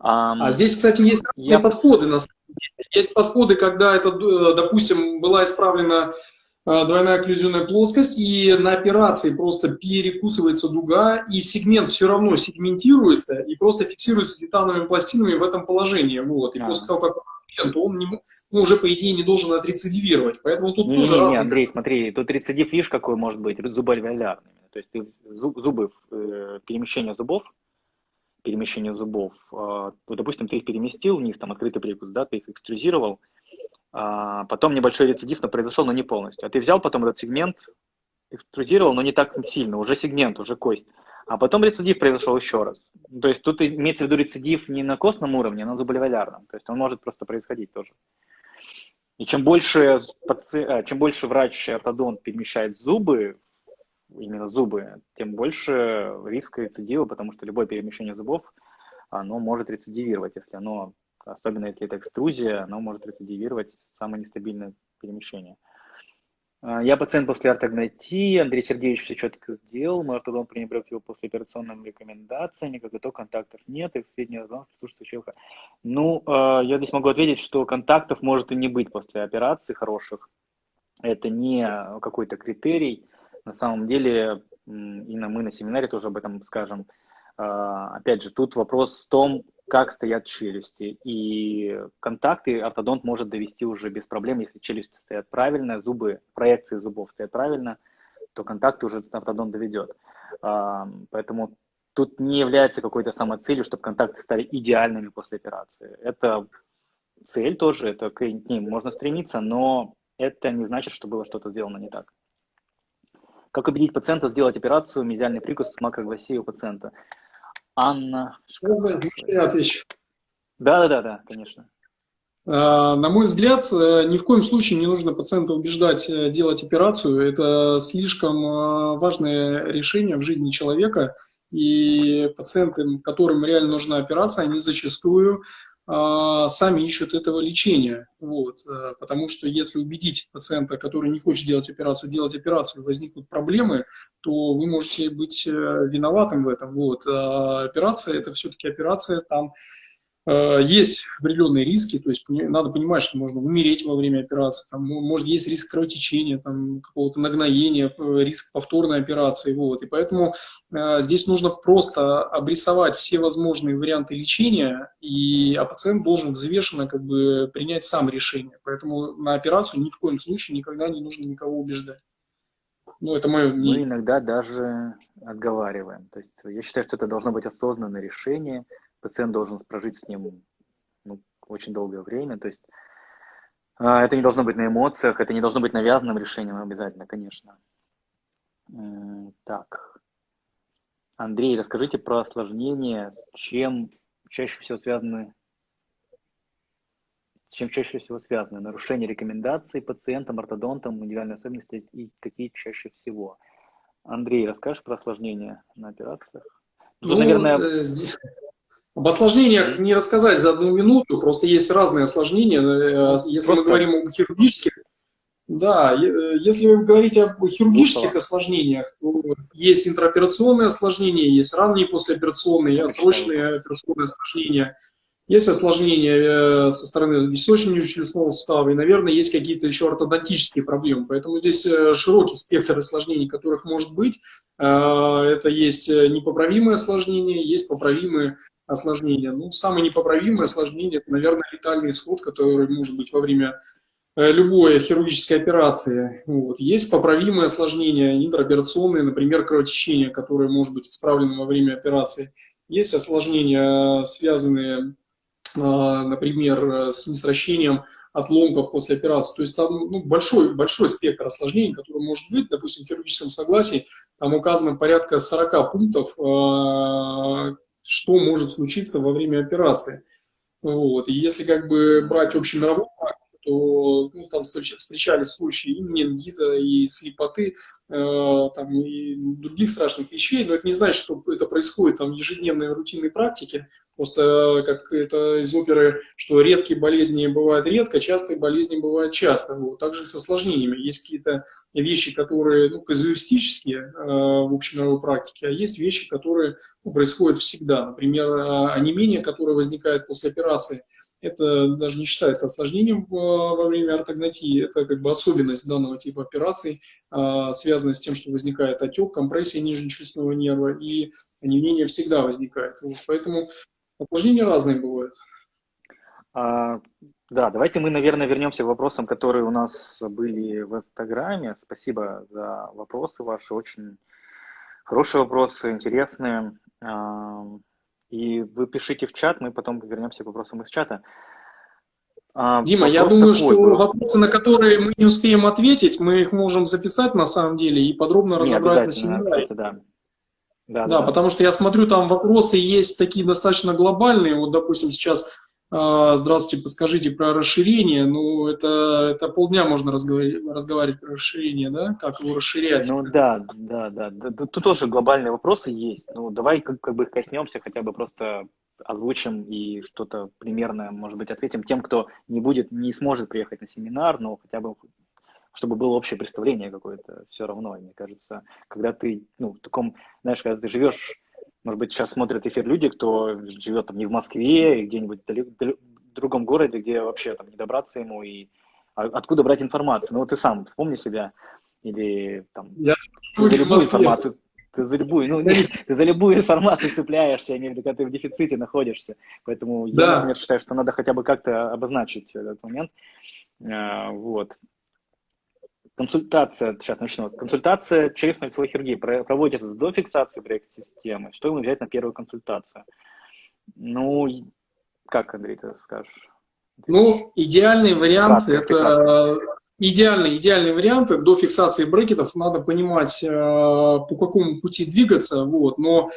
А, а здесь, кстати, есть я... подходы. На самом деле. Есть подходы, когда это, э, допустим, была исправлена Э, двойная окклюзионная плоскость, и на операции просто перекусывается дуга, и сегмент все равно сегментируется и просто фиксируется титановыми пластинами в этом положении. Вот. И а. после того, как то он не, ну, уже, по идее, не должен отрецидивировать. Поэтому тут не, тоже не, разные... Андрей, смотри, тут рецидив, видишь, какой может быть, зубоальвеолярный. То есть ты зубы, э, перемещение зубов, перемещение зубов, э, вот, допустим, ты их переместил вниз, там открытый прикус, да, ты их экструзировал, а, потом небольшой рецидив, но произошел, но не полностью. А ты взял потом этот сегмент, экструдировал, но не так сильно, уже сегмент, уже кость. А потом рецидив произошел еще раз. То есть тут имеется в виду рецидив не на костном уровне, а на зуболеволярном. То есть он может просто происходить тоже. И чем больше, э, чем больше врач-ортодонт перемещает зубы, именно зубы, тем больше риска рецидива, потому что любое перемещение зубов, оно может рецидивировать, если оно особенно если это экструзия, оно может рецидивировать самое нестабильное перемещение. А, я пациент после ортогнатии, Андрей Сергеевич все четко сделал, мой ортодон пренебрег его после операционными рекомендациями, как итог контактов нет, и средний разлом присутствующего. Ну, а, я здесь могу ответить, что контактов может и не быть после операции хороших. Это не какой-то критерий. На самом деле, и мы на семинаре тоже об этом скажем. А, опять же, тут вопрос в том, как стоят челюсти. И контакты ортодонт может довести уже без проблем, если челюсти стоят правильно, зубы, проекции зубов стоят правильно, то контакты уже ортодонт доведет. А, поэтому тут не является какой-то самоцелью, чтобы контакты стали идеальными после операции. Это цель тоже, это к ним можно стремиться, но это не значит, что было что-то сделано не так. Как убедить пациента сделать операцию мезиальный прикус с макрогласией у пациента? Анна. Я отвечу. Да, да, да, да, конечно. А, на мой взгляд, э, ни в коем случае не нужно пациента убеждать э, делать операцию. Это слишком э, важное решение в жизни человека. И пациенты, которым реально нужна операция, они зачастую сами ищут этого лечения. Вот. Э, потому что если убедить пациента, который не хочет делать операцию, делать операцию, возникнут проблемы, то вы можете быть э, виноватым в этом. Вот. А операция – это все-таки операция, там есть определенные риски, то есть надо понимать, что можно умереть во время операции, там, может есть риск кровотечения, там, какого-то нагноения, э, риск повторной операции, вот, и поэтому э, здесь нужно просто обрисовать все возможные варианты лечения, и, а пациент должен взвешенно как бы принять сам решение, поэтому на операцию ни в коем случае никогда не нужно никого убеждать. Ну, это мое мнение. Мы иногда даже отговариваем. То есть я считаю, что это должно быть осознанное решение, пациент должен прожить с ним ну, очень долгое время. То есть а, это не должно быть на эмоциях, это не должно быть навязанным решением обязательно, конечно. Так. Андрей, расскажите про осложнения, с чем чаще всего связаны с чем чаще всего связаны нарушение рекомендаций пациентам, ортодонтам, индивидуальные особенности и какие чаще всего. Андрей, расскажешь про осложнения на операциях? Тут, ну, наверное... Э, здесь, об осложнениях не рассказать за одну минуту, просто есть разные осложнения. Э, если просто... мы говорим об хирургических, да, э, если вы говорите об хирургических осложнениях, то есть интраоперационные осложнения, есть ранние послеоперационные, отсрочные операционные осложнения, есть осложнения э, со стороны височно-челюстного сустава, и, наверное, есть какие-то еще ортодонтические проблемы. Поэтому здесь широкий спектр осложнений, которых может быть. Это есть непоправимые осложнения, есть поправимые осложнения. Ну, самое непоправимое осложнение – это, наверное, летальный исход, который может быть во время э, любой хирургической операции. Вот. Есть поправимые осложнения, интраоперационные, например, кровотечение, которое может быть исправлено во время операции. Есть осложнения, связанные, например, с несращением отломков после операции. То есть там ну, большой, большой спектр осложнений, который может быть, допустим, в хирургическом согласии, там указано порядка 40 пунктов, а, что может случиться во время операции. Вот. И если как бы брать общемировую практику, то ну, там встречались случаи и менингита, и слепоты, э, там, и других страшных вещей, но это не значит, что это происходит там, в ежедневной рутинной практике, просто как это из оперы, что редкие болезни бывают редко, частые болезни бывают часто. Вот. Также с осложнениями. Есть какие-то вещи, которые ну, казуистические э, в общемировой практике, а есть вещи, которые ну, происходят всегда. Например, э, онемение, которое возникает после операции – это даже не считается осложнением во время ортогнатии, это как бы особенность данного типа операций, а, связанная с тем, что возникает отек, компрессия нижнечелюстного нерва, и онемение всегда возникает. Вот, поэтому осложнения разные бывают. А, да, давайте мы, наверное, вернемся к вопросам, которые у нас были в Инстаграме. Спасибо за вопросы ваши, очень хорошие вопросы, интересные. И вы пишите в чат, мы потом вернемся к вопросам из чата. А, Дима, я думаю, такой, что был... вопросы, на которые мы не успеем ответить, мы их можем записать на самом деле и подробно разобрать на семинаре. Кстати, да. Да, да, да, потому что я смотрю, там вопросы есть такие достаточно глобальные. Вот, допустим, сейчас здравствуйте, подскажите про расширение. Ну, это, это полдня можно разговаривать, разговаривать про расширение, да? Как его расширять? Ну, да, да, да. Тут тоже глобальные вопросы есть. Ну, давай как, как бы коснемся, хотя бы просто озвучим и что-то примерное, может быть, ответим тем, кто не будет, не сможет приехать на семинар, но хотя бы чтобы было общее представление какое-то все равно, мне кажется, когда ты, ну, в таком, знаешь, когда ты живешь может быть, сейчас смотрят эфир люди, кто живет там не в Москве, и где-нибудь в другом городе, где вообще там не добраться ему, и а откуда брать информацию. Ну вот ты сам вспомни себя, или там, Я ты за любую информацию, ты за любую, ну, нет, ты за любую информацию цепляешься, имею в виду, когда ты в дефиците находишься. Поэтому да. я, например, считаю, что надо хотя бы как-то обозначить этот момент. А, вот. Консультация, сейчас начну. Консультация челюстно-лицевой хирургии проводится до фиксации проекта системы. Что ему взять на первую консультацию? Ну, как, Андрей, ты скажешь? Ну, идеальный вариант Краткая, это идеальный, идеальный вариант до фиксации брекетов надо понимать, э, по какому пути двигаться, вот, но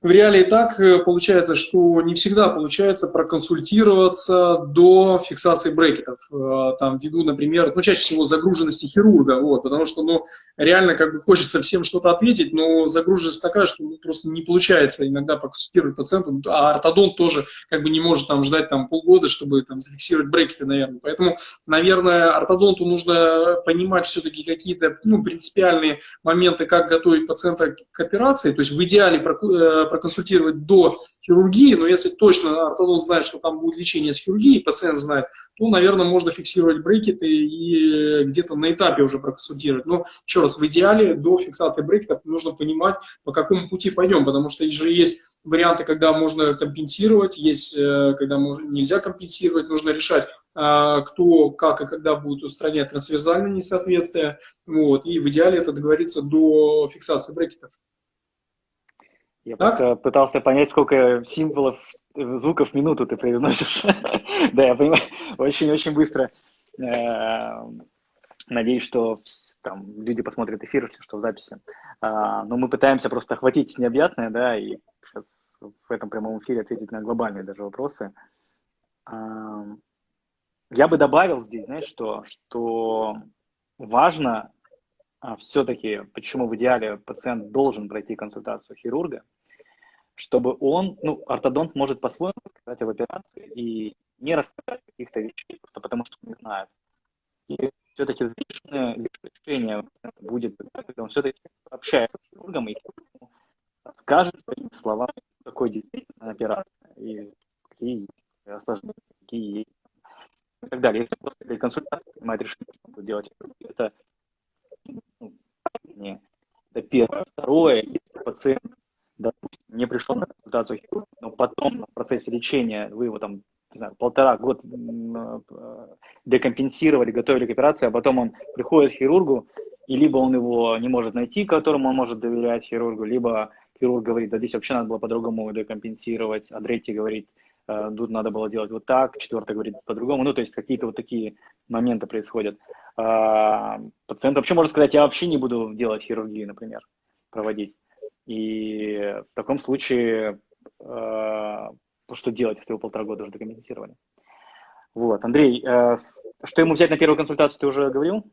в реалии так э, получается, что не всегда получается проконсультироваться до фиксации брекетов. Э, там, ввиду, например, ну, чаще всего загруженности хирурга, вот, потому что, ну, реально как бы хочется всем что-то ответить, но загруженность такая, что ну, просто не получается иногда проконсультировать пациента, а ортодонт тоже как бы не может там ждать там полгода, чтобы там зафиксировать брекеты, наверное. Поэтому, наверное, ортодонту нужно понимать все-таки какие-то, ну, принципиальные моменты, как готовить пациента к операции, то есть в идеале проконсультировать до хирургии, но если точно ортодонт знает, что там будет лечение с хирургией, пациент знает, то, наверное, можно фиксировать брекеты и где-то на этапе уже проконсультировать. Но, еще раз, в идеале до фиксации брекетов нужно понимать, по какому пути пойдем, потому что же есть варианты, когда можно компенсировать, есть, э, когда можно, нельзя компенсировать, нужно решать, а, кто, как и когда будет устранять трансверзальные несоответствия. Вот, и в идеале это договориться до фиксации брекетов. Я так? просто пытался понять, сколько символов, звуков в минуту ты произносишь. да, я понимаю, очень-очень быстро. Э, надеюсь, что там люди посмотрят эфир, что в записи. А, но мы пытаемся просто охватить необъятное, да, и сейчас в этом прямом эфире ответить на глобальные даже вопросы. А, я бы добавил здесь, знаешь, что, что важно а, все-таки, почему в идеале пациент должен пройти консультацию хирурга, чтобы он, ну, ортодонт может по-своему сказать об операции и не рассказать каких-то вещей, просто потому что не знает. И все-таки взвешенное решение будет, когда он все-таки общается с хирургом и скажет своими словами, какой действительно операция и какие есть осложнения, какие есть и так далее. Если просто для консультации принимает решение, что будет делать, это ну, это первое. Второе, если пациент, допустим, не пришел на консультацию хирурга, но потом в процессе лечения вы его там не знаю, полтора год э, декомпенсировали, готовили к операции, а потом он приходит к хирургу, и либо он его не может найти, которому он может доверять хирургу, либо хирург говорит, да здесь вообще надо было по-другому декомпенсировать, а третий говорит, Э, тут надо было делать вот так, четвертый говорит по-другому, ну, то есть какие-то вот такие моменты происходят. А, пациент вообще может сказать, я вообще не буду делать хирургию, например, проводить. И в таком случае, э, что делать, если вы полтора года уже докомпенсировали? Вот, Андрей, э, что ему взять на первую консультацию, ты уже говорил?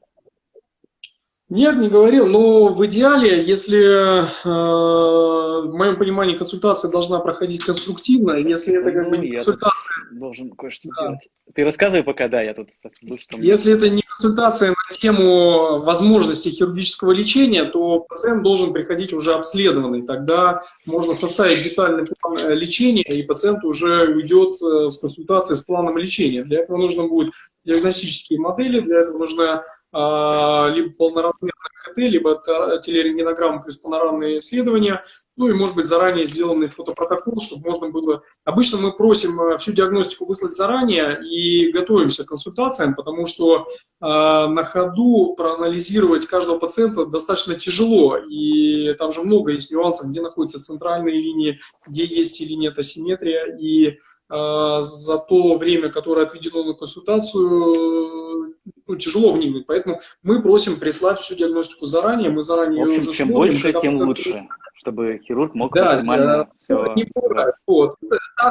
Нет, не говорил, но в идеале, если э, в моем понимании консультация должна проходить конструктивно, если это как ну, бы консультация... должен кое-что да. делать. Ты рассказывай пока, да, я тут... Что если это не консультация на тему возможности хирургического лечения, то пациент должен приходить уже обследованный. Тогда можно составить детальный план э, лечения, и пациент уже уйдет э, с консультацией с планом лечения. Для этого нужно будет диагностические модели, для этого нужно а, либо полноразмерное КТ, либо телерентгенограмма плюс панорамные исследования, ну и, может быть, заранее сделанный фотопротокол, чтобы можно было... Обычно мы просим э, всю диагностику выслать заранее и готовимся к консультациям, потому что э, на ходу проанализировать каждого пациента достаточно тяжело, и там же много есть нюансов, где находятся центральные линии, где есть или нет асимметрия, и э, за то время, которое отведено на консультацию, ну, тяжело вникнуть. Поэтому мы просим прислать всю диагностику заранее, мы заранее в общем, уже чем смотрим, больше, тем пациент... лучше чтобы хирург мог да, максимально все... Не вот.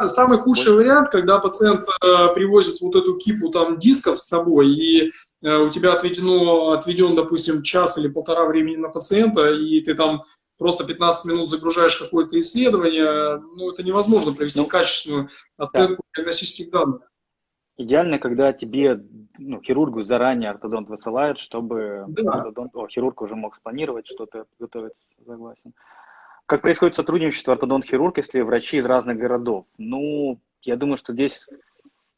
Самый худший вот. вариант, когда пациент э, привозит вот эту кипу там дисков с собой, и э, у тебя отведено, отведен, допустим, час или полтора времени на пациента, и ты там просто 15 минут загружаешь какое-то исследование, ну, это невозможно провести ну, качественную оценку да. диагностических данных. Идеально, когда тебе, ну, хирургу заранее ортодонт высылает, чтобы да. ортодонт, о, хирург уже мог спланировать что-то, готовиться, согласен. Как происходит сотрудничество ортодонт-хирург, если врачи из разных городов? Ну, я думаю, что здесь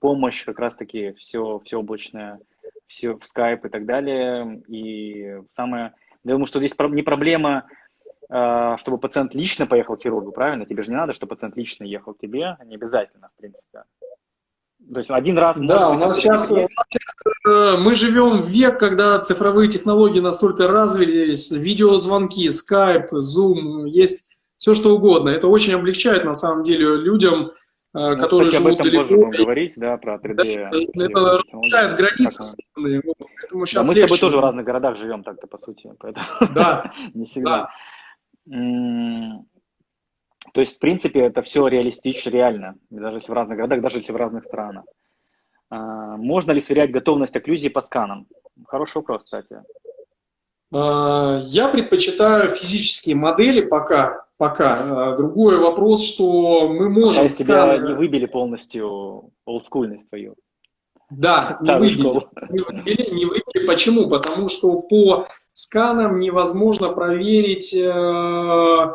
помощь как раз-таки все, все облачное, все в скайп и так далее. И самое, я думаю, что здесь не проблема, а, чтобы пациент лично поехал к хирургу, правильно? Тебе же не надо, чтобы пациент лично ехал к тебе, не обязательно, в принципе. То есть один раз... Да, у нас сейчас, у нас сейчас мы живем в век, когда цифровые технологии настолько развились, видеозвонки, скайп, зум, есть все что угодно. Это очень облегчает на самом деле людям, э, ну, которые кстати, живут об этом далеко. Говорить, да, про 3D. Да, это расширяет границы. Поэтому сейчас да, мы с тобой тоже в разных городах живем так-то, по сути. Поэтому да. не всегда. Да. То есть, в принципе, это все реалистично, реально, даже если в разных городах, даже если в разных странах. А, можно ли сверять готовность окклюзии по сканам? Хороший вопрос, кстати. А, я предпочитаю физические модели пока. пока. А, другой вопрос, что мы можем... А сканы... тебя не выбили полностью олдскульность твою. Да, не выбили. не выбили. Не выбили. Почему? Потому что по сканам невозможно проверить э,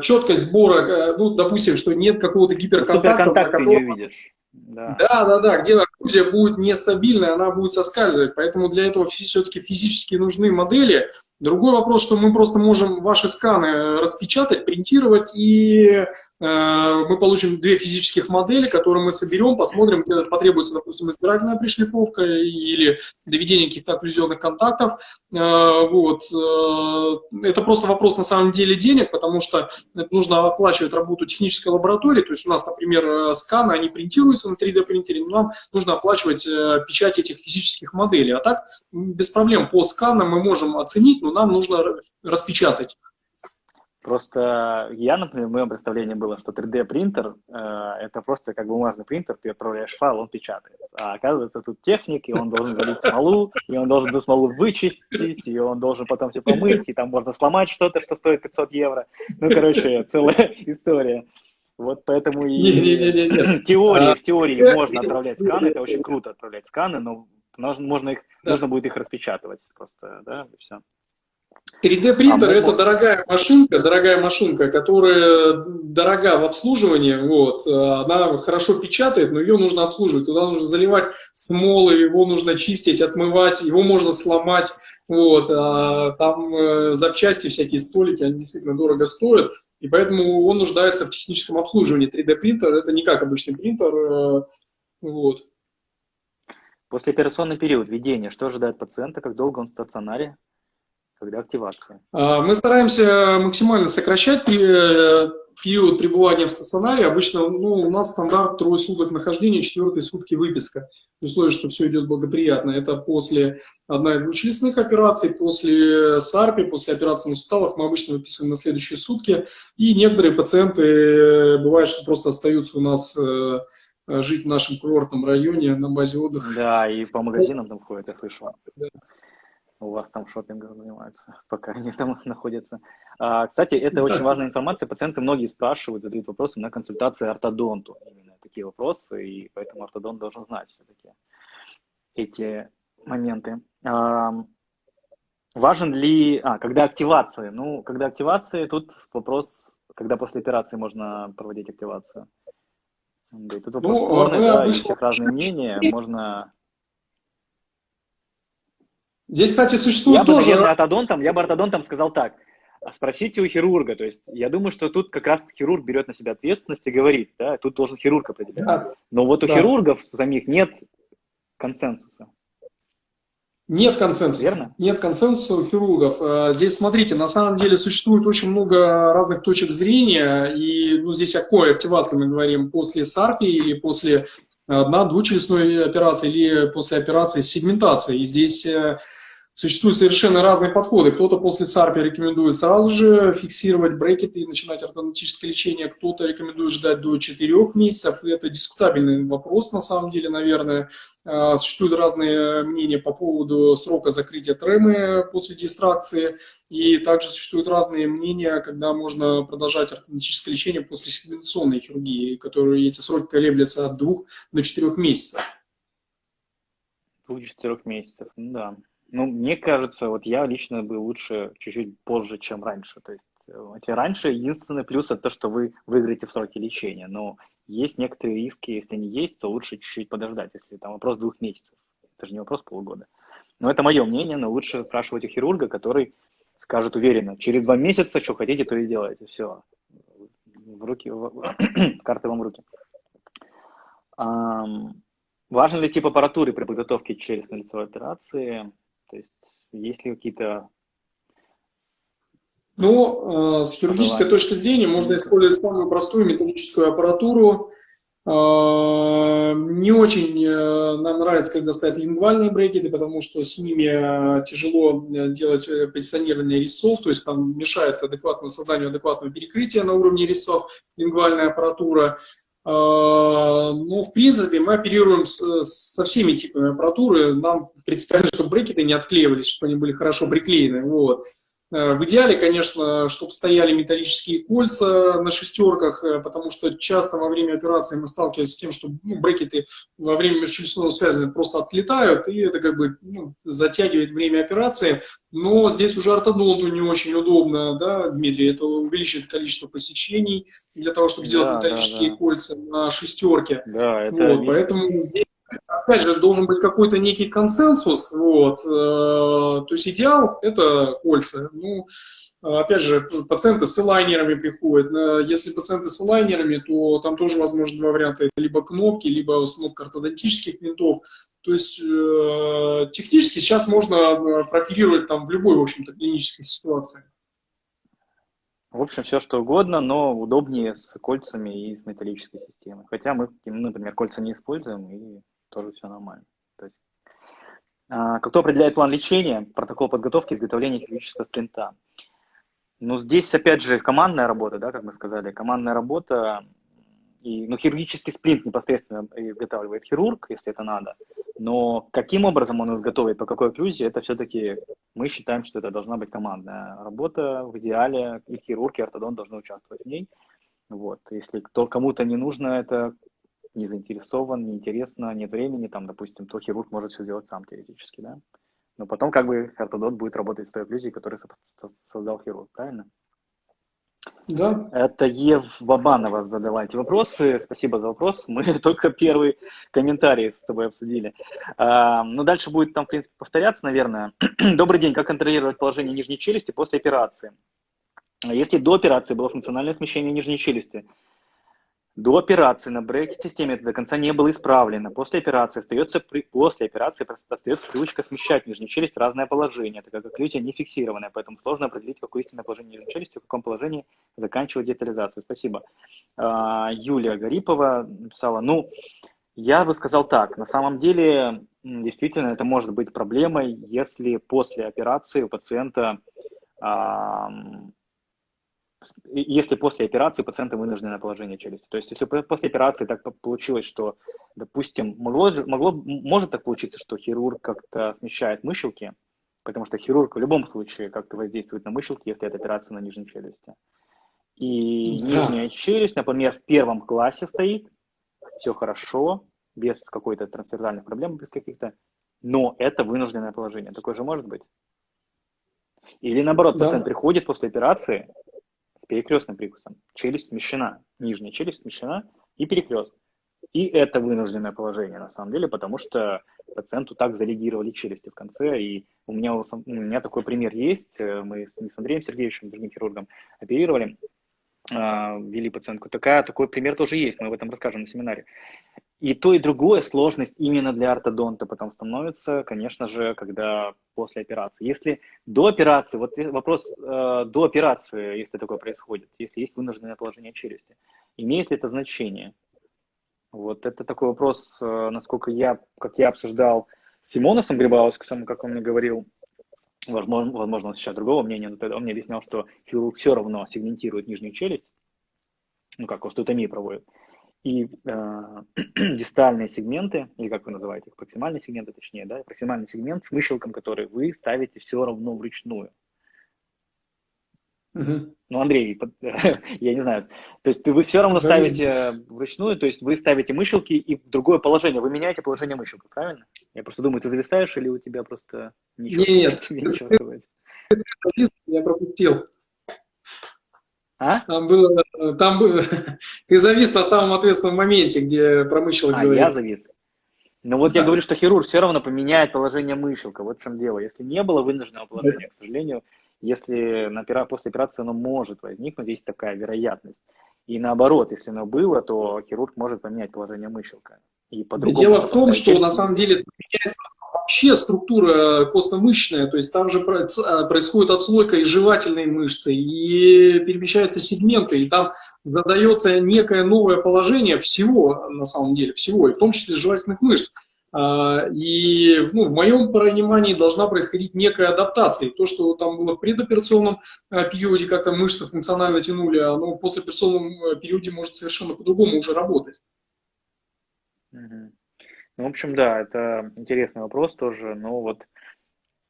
четкость сбора, ну, допустим, что нет какого-то гиперконтакта. Суперконтакт ты не увидишь. Да. да, да, да, где окрузия будет нестабильная, она будет соскальзывать. Поэтому для этого все-таки физически нужны модели, Другой вопрос, что мы просто можем ваши сканы распечатать, принтировать, и э, мы получим две физических модели, которые мы соберем, посмотрим, где потребуется, допустим, избирательная пришлифовка или доведение каких-то окклюзионных контактов. Э, вот. Э, это просто вопрос на самом деле денег, потому что нужно оплачивать работу технической лаборатории. То есть у нас, например, э, сканы, они принтируются на 3D принтере, но нам нужно оплачивать э, печать этих физических моделей. А так без проблем по сканам мы можем оценить, но нам нужно распечатать. Просто я, например, в моем представлении было, что 3D принтер э, это просто как бумажный принтер, ты отправляешь файл, он печатает. А оказывается, тут техник, и он должен залить смолу, и он должен эту смолу вычистить, и он должен потом все помыть, и там можно сломать что-то, что стоит 500 евро. Ну, короче, целая история. Вот поэтому и не, не, не, не. теории, в теории а, можно отправлять сканы, это очень круто отправлять сканы, но можно, можно, их, да. нужно будет их распечатывать просто, да, и все. 3D принтер а это мы... дорогая машинка, дорогая машинка, которая дорога в обслуживании, вот, она хорошо печатает, но ее нужно обслуживать, туда нужно заливать смолы, его нужно чистить, отмывать, его можно сломать, вот, а там э, запчасти, всякие столики, они действительно дорого стоят, и поэтому он нуждается в техническом обслуживании. 3D принтер это не как обычный принтер, э, вот. После операционный период введения, что ожидает пациента, как долго он в стационаре? когда активация? А, мы стараемся максимально сокращать э, период пребывания в стационаре. Обычно ну, у нас стандарт трое суток нахождения, четвертые сутки выписка. В условии, что все идет благоприятно. Это после одной двухчелюстных операций, после САРПи, после операции на суставах мы обычно выписываем на следующие сутки. И некоторые пациенты, э, бывает, что просто остаются у нас э, жить в нашем курортном районе на базе отдыха. Да, и по магазинам там ходят, я слышал. Да у вас там шопингом занимаются, пока они там находятся. А, кстати, это очень важная информация. Пациенты многие спрашивают, задают вопросы на консультации ортодонту. Именно такие вопросы, и поэтому ортодонт должен знать все-таки эти моменты. А, важен ли... А, когда активация? Ну, когда активация, тут вопрос, когда после операции можно проводить активацию. Тут вопрос ну, спорный, да, обычно... у всех разные мнения. Можно Здесь, кстати, существует я тоже... Я бы ортодонтом, я бы ортодонтом сказал так. Спросите у хирурга. То есть я думаю, что тут как раз хирург берет на себя ответственность и говорит, да, тут должен хирург определять. Да. Но вот у да. хирургов самих нет консенсуса. Нет консенсуса. Верно? Нет консенсуса у хирургов. Э, здесь, смотрите, на самом деле существует очень много разных точек зрения, и ну, здесь о какой активации мы говорим, после САРПИ или после одна-двучелюстной операции, или после операции с сегментацией. И здесь э, Существуют совершенно разные подходы. Кто-то после САРПи рекомендует сразу же фиксировать брекеты и начинать ортодонтическое лечение, кто-то рекомендует ждать до 4 месяцев. И это дискутабельный вопрос, на самом деле, наверное. А, существуют разные мнения по поводу срока закрытия тремы после дистракции. И также существуют разные мнения, когда можно продолжать ортодонтическое лечение после сегментационной хирургии, которые эти сроки колеблются от 2 до 4 месяцев. 2-4 месяцев, ну да. Ну, мне кажется, вот я лично бы лучше чуть-чуть позже, чем раньше. То есть, эти раньше единственный плюс это то, что вы выиграете в сроке лечения. Но есть некоторые риски, если они есть, то лучше чуть-чуть подождать, если там вопрос двух месяцев. Это же не вопрос полугода. Но это мое мнение, но лучше спрашивать у хирурга, который скажет уверенно, через два месяца, что хотите, то и делайте. Все. В руки, карты вам в руки. Важен ли тип аппаратуры при подготовке челюстно-лицевой операции? То есть есть ли какие-то... Ну, э, с хирургической точки зрения можно использовать самую простую металлическую аппаратуру. Э, не очень э, нам нравится, когда ставят лингвальные брекеты, потому что с ними тяжело делать позиционирование резцов, то есть там мешает адекватному созданию адекватного перекрытия на уровне резцов лингвальная аппаратура. А, ну, в принципе, мы оперируем со всеми типами аппаратуры. Нам принципиально, чтобы брекеты не отклеивались, чтобы они были хорошо приклеены. Вот. Э, в идеале, конечно, чтобы стояли металлические кольца на шестерках, э, потому что часто во время операции мы сталкиваемся с тем, что ну, брекеты во время межчелюстной связи просто отлетают, и это как бы ну, затягивает время операции. Но здесь уже ортодонту не очень удобно, да, Дмитрий, это увеличит количество посещений для того, чтобы сделать да, металлические да, да. кольца на шестерке. Да, это вот, поэтому опять же, должен быть какой-то некий консенсус, вот, э, то есть идеал – это кольца, ну, опять же, пациенты с элайнерами приходят, э, если пациенты с элайнерами, то там тоже возможно два варианта, это либо кнопки, либо установка ортодонтических винтов, то есть э, технически сейчас можно прооперировать там в любой, в общем-то, клинической ситуации. В общем, все что угодно, но удобнее с кольцами и с металлической системой. Хотя мы, например, кольца не используем, и тоже все нормально. То есть, а, кто определяет план лечения, протокол подготовки, изготовления хирургического сплинта? Ну, здесь, опять же, командная работа, да, как мы сказали, командная работа, и, ну, хирургический сплинт непосредственно изготавливает хирург, если это надо, но каким образом он изготовит, по какой окклюзии, это все-таки мы считаем, что это должна быть командная работа, в идеале и хирург, и ортодонт должны участвовать в ней. Вот. Если кто, кому-то не нужно это не заинтересован, не интересно, нет времени, там, допустим, то хирург может все сделать сам теоретически, да. Но потом как бы ортодонт будет работать с той окклюзией, которую создал хирург, правильно? Да. Это Ев Бабанова задала эти вопросы. Спасибо за вопрос. Мы только первый комментарий с тобой обсудили. А, ну, дальше будет там, в принципе, повторяться, наверное. Добрый день. Как контролировать положение нижней челюсти после операции? Если до операции было функциональное смещение нижней челюсти, до операции на брекет-системе это до конца не было исправлено. После операции остается, при, после операции остается привычка смещать нижнюю челюсть в разное положение, так как окклюзия не фиксированная, поэтому сложно определить, какое истинное положение нижней челюсти, в каком положении заканчивать детализацию. Спасибо. А, Юлия Гарипова написала, ну, я бы сказал так, на самом деле, действительно, это может быть проблемой, если после операции у пациента если после операции пациента вынуждены на положение челюсти. То есть, если после операции так получилось, что, допустим, могло, могло, может так получиться, что хирург как-то смещает мыщелки, потому что хирург в любом случае как-то воздействует на мыщелки, если это операция на нижней челюсти. И да. нижняя челюсть, например, в первом классе стоит, все хорошо, без какой-то трансферзальных проблем, без каких-то, но это вынужденное положение. Такое же может быть. Или наоборот, да. пациент приходит после операции, перекрестным прикусом. Челюсть смещена, нижняя челюсть смещена и перекрест. И это вынужденное положение на самом деле, потому что пациенту так залегировали челюсти в конце. И у меня, у меня такой пример есть. Мы с Андреем Сергеевичем, другим хирургом, оперировали, ввели пациентку. Такая, такой пример тоже есть, мы об этом расскажем на семинаре. И то, и другое сложность именно для ортодонта потом становится, конечно же, когда после операции. Если до операции, вот вопрос э, до операции, если такое происходит, если есть вынужденное положение челюсти, имеет ли это значение? Вот это такой вопрос, э, насколько я, как я обсуждал с Симоносом Грибаускасом, как он мне говорил, возможно, возможно, он сейчас другого мнения, но тогда он мне объяснял, что хирург все равно сегментирует нижнюю челюсть, ну как остеотомию проводит, и э, дистальные сегменты, или как вы называете их, проксимальные сегменты, точнее, да, проксимальный сегмент с мыщелком, который вы ставите все равно вручную. Угу. Ну, Андрей, я не знаю, то есть вы все равно ставите вручную, то есть вы ставите мыщелки и в другое положение, вы меняете положение мыщелка, правильно? Я просто думаю, ты зависаешь или у тебя просто ничего, Нет, ничего? Я пропустил. А? Там было, там было, ты завис на самом ответственном моменте, где про мыщелок а, говорил. я завис. Ну вот да. я говорю, что хирург все равно поменяет положение мыщелка, вот в чем дело. Если не было вынужденного положения, да. к сожалению, если на, после операции оно может возникнуть, есть такая вероятность. И наоборот, если оно было, то хирург может поменять положение мыщелка. И Дело в том, что на самом деле меняется вообще структура костно-мышечная, то есть там же а, происходит отслойка и жевательной мышцы, и перемещаются сегменты, и там задается некое новое положение всего, на самом деле, всего, и в том числе жевательных мышц. А, и ну, в моем понимании должна происходить некая адаптация. То, что там было в предоперационном а, периоде, как-то мышцы функционально тянули, оно в послеоперационном периоде может совершенно по-другому уже работать. Ну, в общем, да, это интересный вопрос тоже, но вот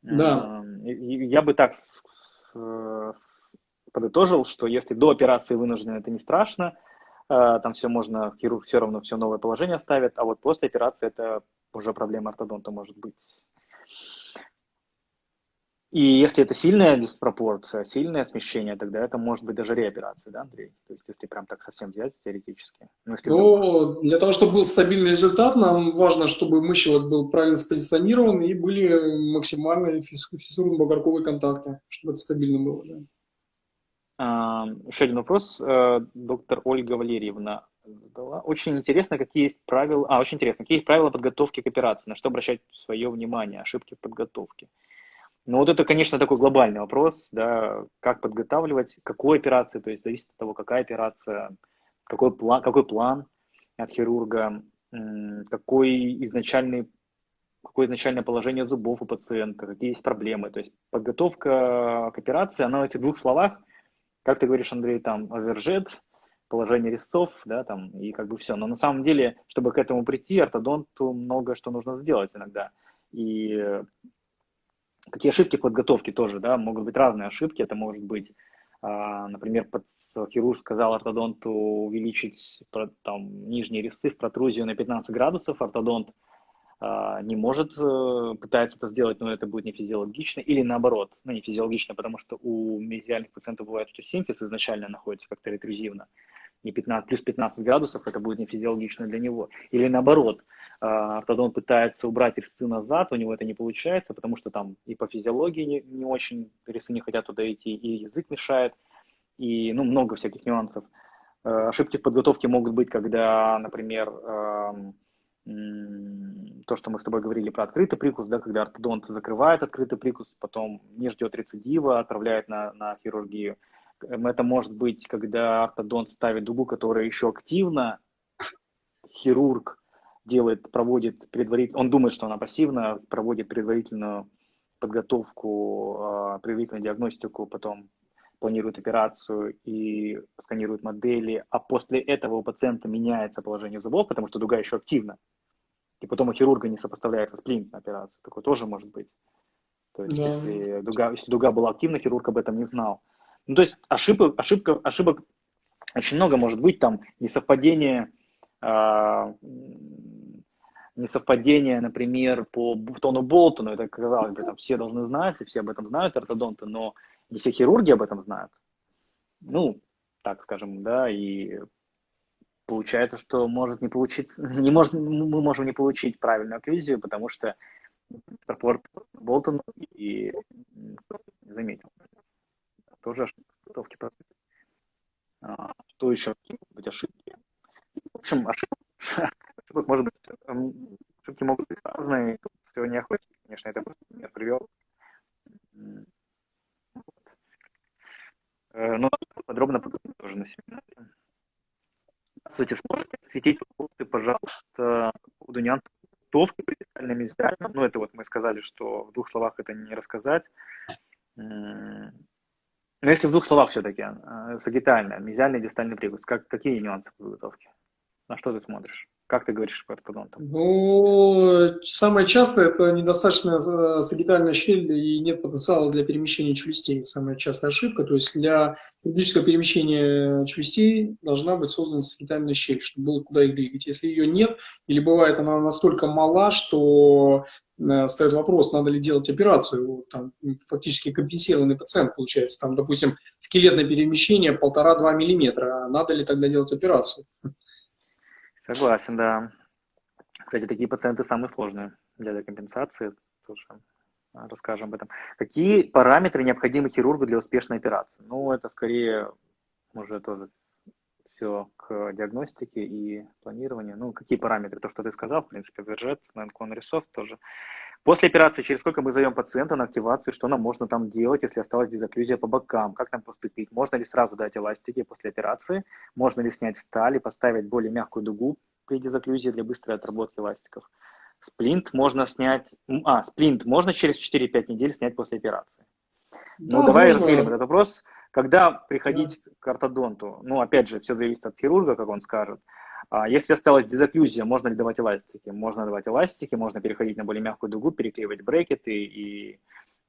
да. э, я бы так э, подытожил, что если до операции вынуждены, это не страшно, э, там все можно, хирург все равно все новое положение ставит, а вот после операции это уже проблема ортодонта может быть. И если это сильная диспропорция, сильное смещение, тогда это может быть даже реоперация, да, Андрей? То есть если прям так совсем взять теоретически. Ну, если ну для того, чтобы был стабильный результат, нам важно, чтобы мыщелок был правильно спозиционирован и были максимально фиссурно-бугорковые контакты, чтобы это стабильно было. Да. Еще один вопрос. Э, доктор Ольга Валерьевна задала. Очень интересно, какие есть правила, а, очень интересно, какие есть правила подготовки к операции, на что обращать свое внимание, ошибки в подготовке. Ну вот это, конечно, такой глобальный вопрос, да, как подготавливать, какую операцию, то есть зависит от того, какая операция, какой план, какой план от хирурга, какой изначальный, какое изначальное положение зубов у пациента, какие есть проблемы. То есть подготовка к операции, она в этих двух словах, как ты говоришь, Андрей, там, овержет, положение резцов, да, там, и как бы все. Но на самом деле, чтобы к этому прийти, ортодонту много что нужно сделать иногда. И Какие ошибки подготовки тоже, да, могут быть разные ошибки. Это может быть, а, например, хирург сказал ортодонту увеличить там, нижние резцы в протрузию на 15 градусов, ортодонт не может, э, пытается это сделать, но это будет не физиологично, или наоборот, ну не физиологично, потому что у мезиальных пациентов бывает, что симфиз изначально находится как-то ретрузивно, и 15, плюс 15 градусов это будет не физиологично для него. Или наоборот, а, ортодонт пытается убрать резцы назад, у него это не получается, потому что там и по физиологии не, не очень резцы не хотят туда идти, и язык мешает, и ну, много всяких нюансов. А, ошибки в подготовке могут быть, когда, например, то, что мы с тобой говорили про открытый прикус, да, когда ортодонт закрывает открытый прикус, потом не ждет рецидива, отправляет на, на хирургию. Это может быть, когда ортодонт ставит дугу, которая еще активна, хирург делает, проводит предварительно, он думает, что она пассивна, проводит предварительную подготовку, а, предварительную диагностику, потом планирует операцию и сканирует модели, а после этого у пациента меняется положение зубов, потому что дуга еще активна. И потом у хирурга не сопоставляется сплинт на операции. Такое тоже может быть. То есть, да. если, дуга, если дуга была активна, хирург об этом не знал. Ну, то есть ошибок, ошибка, ошибок очень много может быть, там несовпадение, э, несовпадение, например, по тону Болтону, это, казалось бы, там все должны знать, и все об этом знают, ортодонты, но не все хирурги об этом знают. Ну, так скажем, да, и получается, что может не получить, не может, мы можем не получить правильную окклюзию, потому что пропорт Болтон и заметил тоже ошибки. А, что еще могут быть ошибки? В общем, ошибок может быть, ошибки могут быть разные. Все не охотник, конечно, это просто пример привел. Э, но подробно тоже на семинаре. Здравствуйте, сможете осветить вопросы, пожалуйста, по поводу подготовки при дистальном Ну, это вот мы сказали, что в двух словах это не рассказать. Но если в двух словах все-таки, э, сагитальная, мезиальный дистальный прикус, как, какие нюансы подготовки? На что ты смотришь? Как ты говоришь по ортодонтам? Ну, самое частое это недостаточная э, сагитальная щель и нет потенциала для перемещения челюстей. Самая частая ошибка. То есть для хирургического перемещения челюстей должна быть создана сагитальная щель, чтобы было куда их двигать. Если ее нет, или бывает она настолько мала, что э, ставит вопрос, надо ли делать операцию. Там фактически компенсированный пациент получается. Там, допустим, скелетное перемещение полтора-два миллиметра. Надо ли тогда делать операцию? Согласен, да. Кстати, такие пациенты самые сложные для декомпенсации. Тоже а, расскажем об этом. Какие параметры необходимы хирургу для успешной операции? Ну, это скорее уже тоже все к диагностике и планированию. Ну, какие параметры? То, что ты сказал, в принципе, бюджет, наклон рисов тоже. После операции, через сколько мы зовем пациента на активацию, что нам можно там делать, если осталась дезоклюзия по бокам, как нам поступить? Можно ли сразу дать эластики после операции? Можно ли снять сталь и поставить более мягкую дугу при дезоклюзии для быстрой отработки эластиков? Сплинт можно снять, а, сплинт можно через 4-5 недель снять после операции. Ну, да, давай разделим этот вопрос. Когда приходить да. к ортодонту? Ну, опять же, все зависит от хирурга, как он скажет. А если осталась дезоклюзия, можно ли давать эластики? Можно давать эластики, можно переходить на более мягкую дугу, переклеивать брекеты и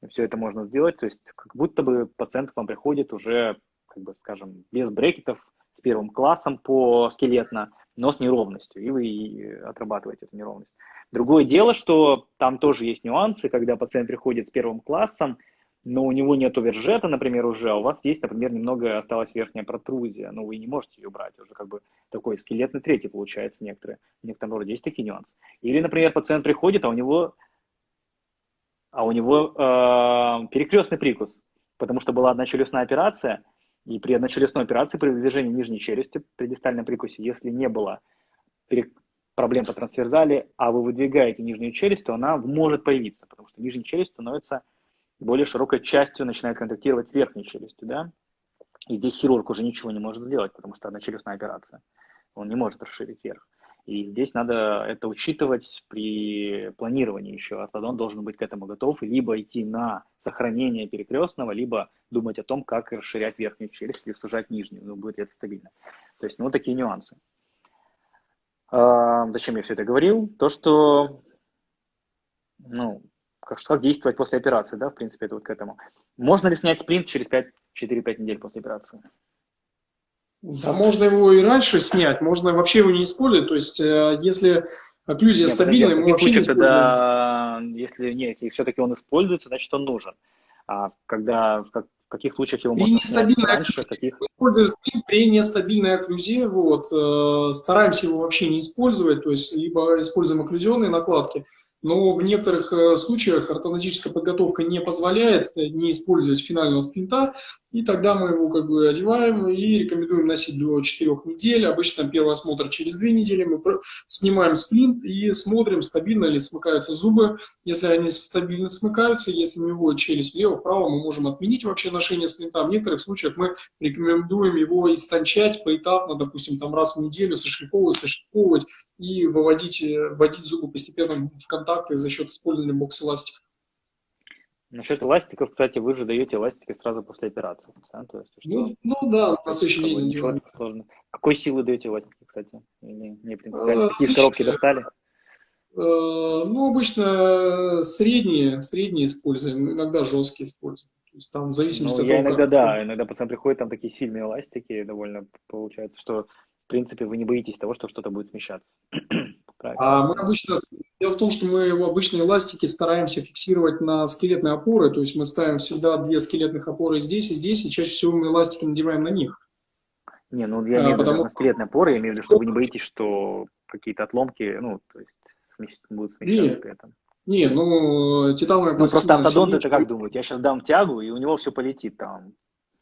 все это можно сделать, то есть как будто бы пациент к вам приходит уже, как бы скажем, без брекетов, с первым классом по скелетно, но с неровностью, и вы отрабатываете эту неровность. Другое дело, что там тоже есть нюансы, когда пациент приходит с первым классом, но у него нет вержета, например, уже, а у вас есть, например, немного осталась верхняя протрузия, но вы не можете ее брать, уже как бы такой скелетный третий получается некоторые, в некотором роде есть такие нюансы. Или, например, пациент приходит, а у него, а у него э, перекрестный прикус, потому что была одна челюстная операция, и при одночелюстной операции, при движении нижней челюсти, при дистальном прикусе, если не было проблем по трансверзали, а вы выдвигаете нижнюю челюсть, то она может появиться, потому что нижняя челюсть становится более широкой частью, начинает контактировать с верхней челюстью, да, и здесь хирург уже ничего не может сделать, потому что одночелюстная операция, он не может расширить вверх. И здесь надо это учитывать при планировании еще. Ортодон должен быть к этому готов, либо идти на сохранение перекрестного, либо думать о том, как расширять верхнюю челюсть или сужать нижнюю, ну, будет это стабильно. То есть, ну, такие нюансы. А, зачем я все это говорил? То, что, ну, как, как действовать после операции, да, в принципе, это вот к этому. Можно ли снять спринт через 4-5 недель после операции? Да, можно его и раньше снять, можно вообще его не использовать. То есть, э, если окклюзия нет, стабильная, мы вообще не используем. Тогда, если нет, если все-таки он используется, значит он нужен. А когда в каких случаях его можно снять раньше, каких? При нестабильной окклюзии, вот, э, стараемся его вообще не использовать, то есть либо используем окклюзионные накладки, но в некоторых э, случаях ортодонтическая подготовка не позволяет э, не использовать финального спринта, и тогда мы его как бы одеваем и рекомендуем носить до 4 недель. Обычно первый осмотр через 2 недели, мы снимаем сплинт и смотрим, стабильно ли смыкаются зубы. Если они стабильно смыкаются, если у него челюсть влево-вправо, мы можем отменить вообще ношение сплинта. В некоторых случаях мы рекомендуем его истончать поэтапно, допустим, там раз в неделю сошлифовывать, сошлифовывать и выводить, э, вводить зубы постепенно в контакты за счет использования бокс-эластика. Насчет эластиков, кстати, вы же даете эластики сразу после операции. Да? То есть, что, ну, ну да, на следующий день. Ничего не сложно. Какой силы даете эластики, кстати? Или не принципиально? А, Какие коробки достали? Э, ну, обычно средние, средние используем, иногда жесткие используем. То есть там в зависимости ну, от того, я иногда, как... да, иногда пацан приходит, там такие сильные эластики, довольно получается, что в принципе, вы не боитесь того, что что-то будет смещаться. А мы обычно, дело в том, что мы в обычные эластики стараемся фиксировать на скелетные опоры, то есть мы ставим всегда две скелетных опоры здесь и здесь, и чаще всего мы эластики надеваем на них. Не, ну я имею в виду потому... на скелетные опоры, я имею в виду, что вы не боитесь, что какие-то отломки, ну, то есть будут смещаться при этом. Не, ну, титановая Ну, просто автодонт это как думают? Я сейчас дам тягу, и у него все полетит там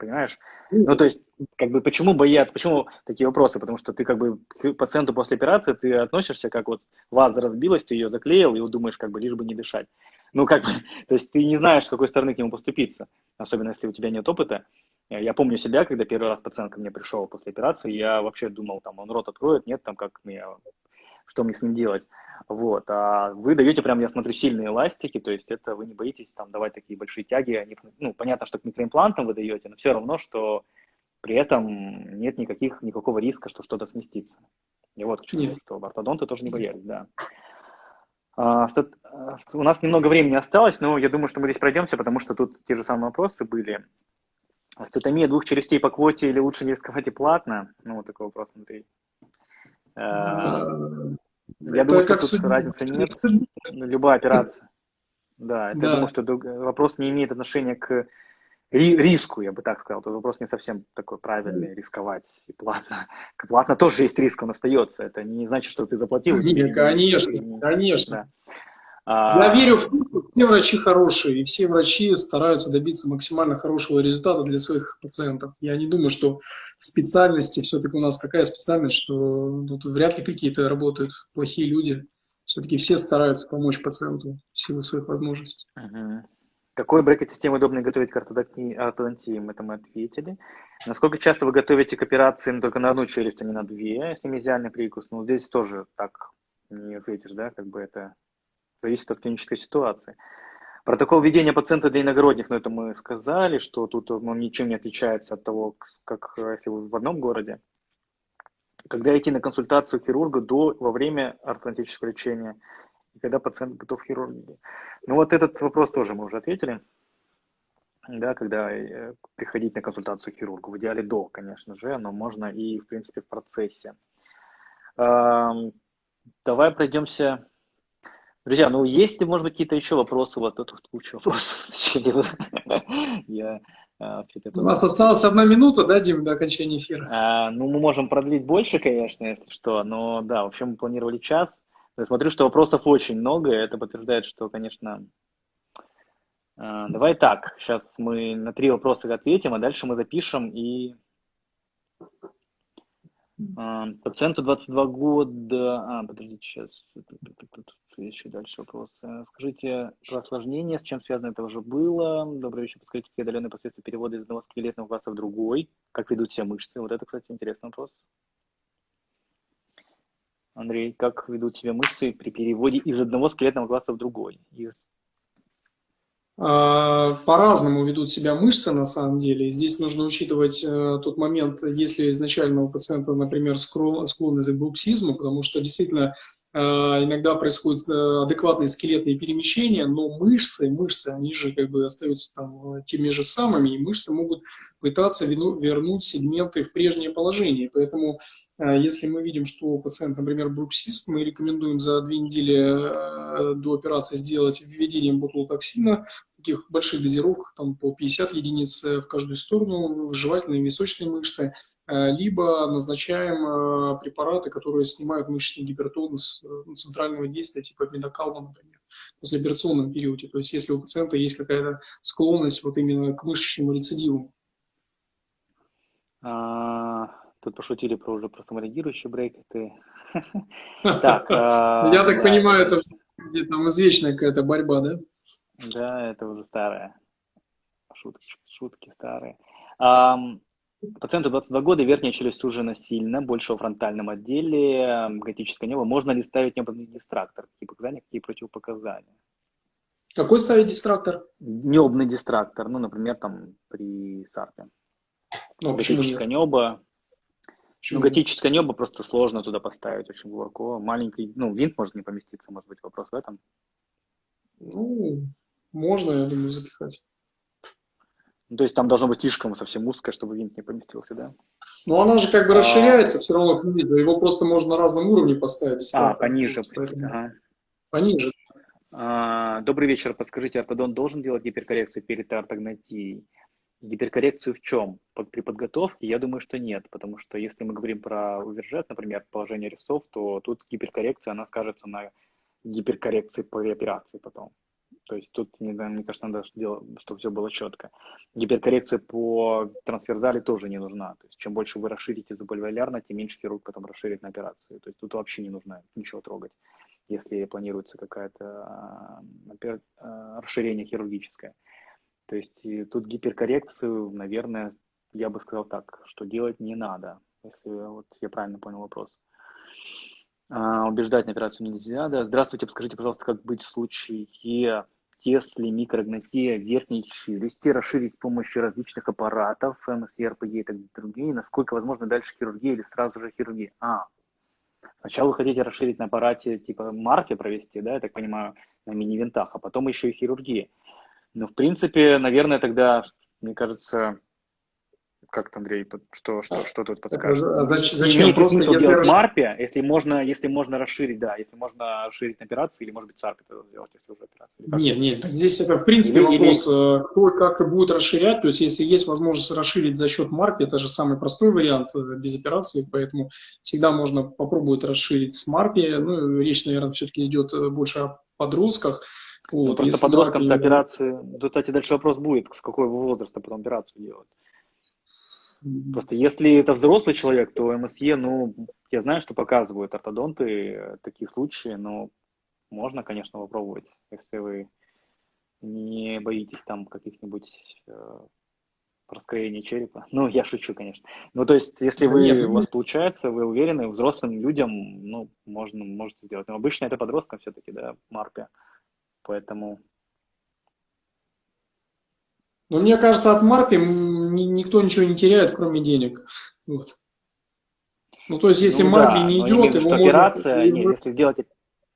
понимаешь? Ну, то есть, как бы, почему боятся, почему такие вопросы? Потому что ты, как бы, к пациенту после операции, ты относишься, как вот ваза разбилась, ты ее заклеил, и думаешь, как бы, лишь бы не дышать. Ну, как бы, то есть, ты не знаешь, с какой стороны к нему поступиться, особенно если у тебя нет опыта. Я помню себя, когда первый раз пациент ко мне пришел после операции, я вообще думал, там, он рот откроет, нет, там, как мне, что мне с ним делать. Вот. А вы даете прям, я смотрю, сильные эластики, то есть это вы не боитесь там давать такие большие тяги. Они, ну, понятно, что к микроимплантам вы даете, но все равно, что при этом нет никаких, никакого риска, что что-то сместится. И вот к чему, нет. что ортодонты тоже не боялись, да. А, стат... У нас немного времени осталось, но я думаю, что мы здесь пройдемся, потому что тут те же самые вопросы были. Статомия двух челюстей по квоте или лучше не рисковать и платно? Ну, вот такой вопрос внутри. Я это думаю, что тут судьба. разницы нет. Любая операция. Да, это да. я думаю, что вопрос не имеет отношения к риску, я бы так сказал. Тут вопрос не совсем такой правильный, рисковать и платно. Платно тоже есть риск, он остается. Это не значит, что ты заплатил. Нет, конечно, конечно. Да. Я а... верю в то, что все врачи хорошие, и все врачи стараются добиться максимально хорошего результата для своих пациентов. Я не думаю, что специальности все-таки у нас такая специальность, что тут вряд ли какие-то работают плохие люди. Все-таки все стараются помочь пациенту в силу своих возможностей. Угу. Какой брекет-системы удобно готовить к ортодонтии? Мы это мы ответили. Насколько часто вы готовите к операции ну, только на одну челюсть, а не на две, если мезиальный прикус? Ну, здесь тоже так не ответишь, да, как бы это зависит от клинической ситуации. Протокол ведения пациента для иногородних, ну это мы сказали, что тут он ничем не отличается от того, как если вы в одном городе. Когда идти на консультацию хирурга до, во время ортодонтического лечения, и когда пациент готов к хирургии. Ну вот этот вопрос тоже мы уже ответили. да, когда э, приходить на консультацию к хирургу. В идеале до, конечно же, но можно и, в принципе, в процессе. Давай пройдемся. Друзья, ну есть, может быть, какие-то еще вопросы вас? Тут куча вопросов. Я а, у нас осталась одна минута, да, Дим, до окончания эфира? А, ну, мы можем продлить больше, конечно, если что, но да, в общем, мы планировали час. Я смотрю, что вопросов очень много, и это подтверждает, что, конечно... А, давай так, сейчас мы на три вопроса ответим, а дальше мы запишем и Пациенту 22 года... А, подождите, сейчас. Еще дальше вопрос. Скажите про осложнение, с чем связано это уже было. Добрый вечер. Подскажите, какие отдаленные последствия перевода из одного скелетного класса в другой. Как ведут себя мышцы? Вот это, кстати, интересный вопрос. Андрей, как ведут себя мышцы при переводе из одного скелетного класса в другой? Из а, по-разному ведут себя мышцы на самом деле. Здесь нужно учитывать э, тот момент, если изначально у пациента, например, склонность к бруксизму, потому что действительно э, иногда происходят э, адекватные скелетные перемещения, но мышцы, мышцы, они же как бы остаются там теми же самыми, и мышцы могут пытаться вернуть сегменты в прежнее положение. Поэтому, если мы видим, что пациент, например, бруксист, мы рекомендуем за две недели до операции сделать введение ботулотоксина, таких больших дозировках, там по 50 единиц э, в каждую сторону, в жевательные и височные мышцы, э, либо назначаем э, препараты, которые снимают мышечный гипертонус центрального действия, типа медокалма, например, в послеоперационном периоде. То есть если у пациента есть какая-то склонность вот именно к мышечному рецидиву. А, тут пошутили про уже про самореагирующие брекеты. Я так понимаю, это где-то там извечная какая-то борьба, да? Да, это уже старое. Шутки, шутки старые. Um, пациенту 22 года, верхняя челюсть сужена сильно, больше во фронтальном отделе, готическое небо. Можно ли ставить небный дистрактор? Какие показания, какие противопоказания? Какой ставить дистрактор? Небный дистрактор, ну, например, там при САРПе. Ну, готическое небо. Ну, готическое небо просто сложно туда поставить очень глубоко. Маленький, ну, винт может не поместиться, может быть, вопрос в этом. Ну, можно, я думаю, запихать. Ну, то есть там должно быть слишком совсем узкое, чтобы винт не поместился, да? Ну, она же как бы а... расширяется все равно к виду. Его просто можно на разном уровне поставить. А, пониже. Поэтому... Ага. Пониже. А, добрый вечер. Подскажите, ортодон должен делать гиперкоррекцию перед ортогнатией? Гиперкоррекцию в чем? Под, при подготовке? Я думаю, что нет, потому что если мы говорим про увержет, например, положение резцов, то тут гиперкоррекция, она скажется на гиперкоррекции по операции потом. То есть тут, мне, мне кажется, надо, чтобы все было четко. Гиперкоррекция по трансферзали тоже не нужна. То есть чем больше вы расширите забольволярно, тем меньше хирург потом расширит на операцию. То есть тут вообще не нужно ничего трогать, если планируется какое-то э, расширение хирургическое. То есть тут гиперкоррекцию, наверное, я бы сказал так, что делать не надо, если вот я правильно понял вопрос. А, убеждать на операцию нельзя. Да. Здравствуйте, подскажите, пожалуйста, как быть в случае, если микрогнатия верхней челюсти расширить с помощью различных аппаратов, МСЕ, РПГ и так другие, насколько возможно дальше хирургия или сразу же хирургия? А, сначала вы хотите расширить на аппарате типа марки провести, да, я так понимаю, на мини-винтах, а потом еще и хирургия. Но, в принципе, наверное, тогда, мне кажется, как то Андрей, что, что, что тут подскажет? А зачем, зачем просто если делать марпе, если можно, если можно расширить, да, если можно расширить операции, или может быть сарпе это сделать, если уже операция. Нет, нет, здесь это в принципе или, вопрос, или... Э, кто как будет расширять, то есть если есть возможность расширить за счет марпи, это же самый простой вариант э, без операции, поэтому всегда можно попробовать расширить с марпи, ну, речь, наверное, все-таки идет э, больше о подростках, вот, ну, просто подросткам-то операции, кстати, дальше вопрос будет, с какого возраста потом операцию делать. Просто если это взрослый человек, то МСЕ, ну, я знаю, что показывают ортодонты э, такие случаи, но можно, конечно, попробовать, если вы не боитесь там каких-нибудь э, раскроений черепа. Ну, я шучу, конечно. Ну, то есть, если вы, Нет, у вас получается, вы уверены, взрослым людям, ну, можно, можете сделать. Но обычно это подросткам все-таки, да, марпе. Поэтому но мне кажется, от Марпи никто ничего не теряет, кроме денег. Вот. Ну, то есть, если ну, Марпи да, не идет, его операция, можно... нет, если сделать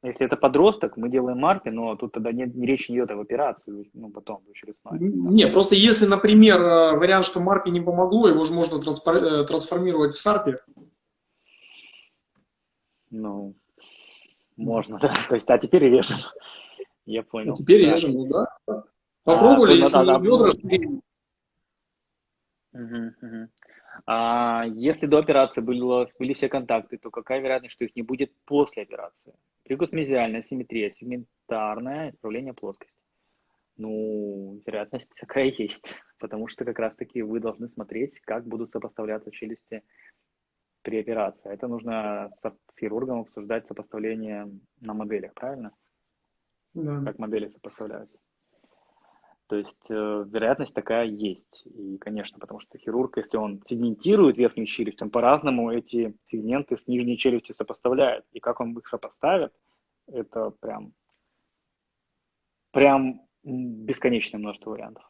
Если это подросток, мы делаем марки, но тут тогда нет, речь не идет об операции, ну, потом, очередной. Не, просто если, например, э, вариант, что марпи не помогло, его же можно э, трансформировать в сарпе. Ну, можно, да. То есть, а теперь режем. Я понял. А теперь да. режем, ну да. Попробовали, а, если да, да, бедра... Угу, угу. А если до операции было, были все контакты, то какая вероятность, что их не будет после операции? Тригусмезиальная симметрия, сегментарное исправление плоскости. Ну, вероятность такая есть, потому что как раз-таки вы должны смотреть, как будут сопоставляться челюсти при операции. Это нужно с, с хирургом обсуждать сопоставление на моделях, правильно? Да. Как модели сопоставляются. То есть э, вероятность такая есть. И, конечно, потому что хирург, если он сегментирует верхнюю челюсть, он по-разному эти сегменты с нижней челюстью сопоставляет. И как он их сопоставит, это прям, прям бесконечное множество вариантов.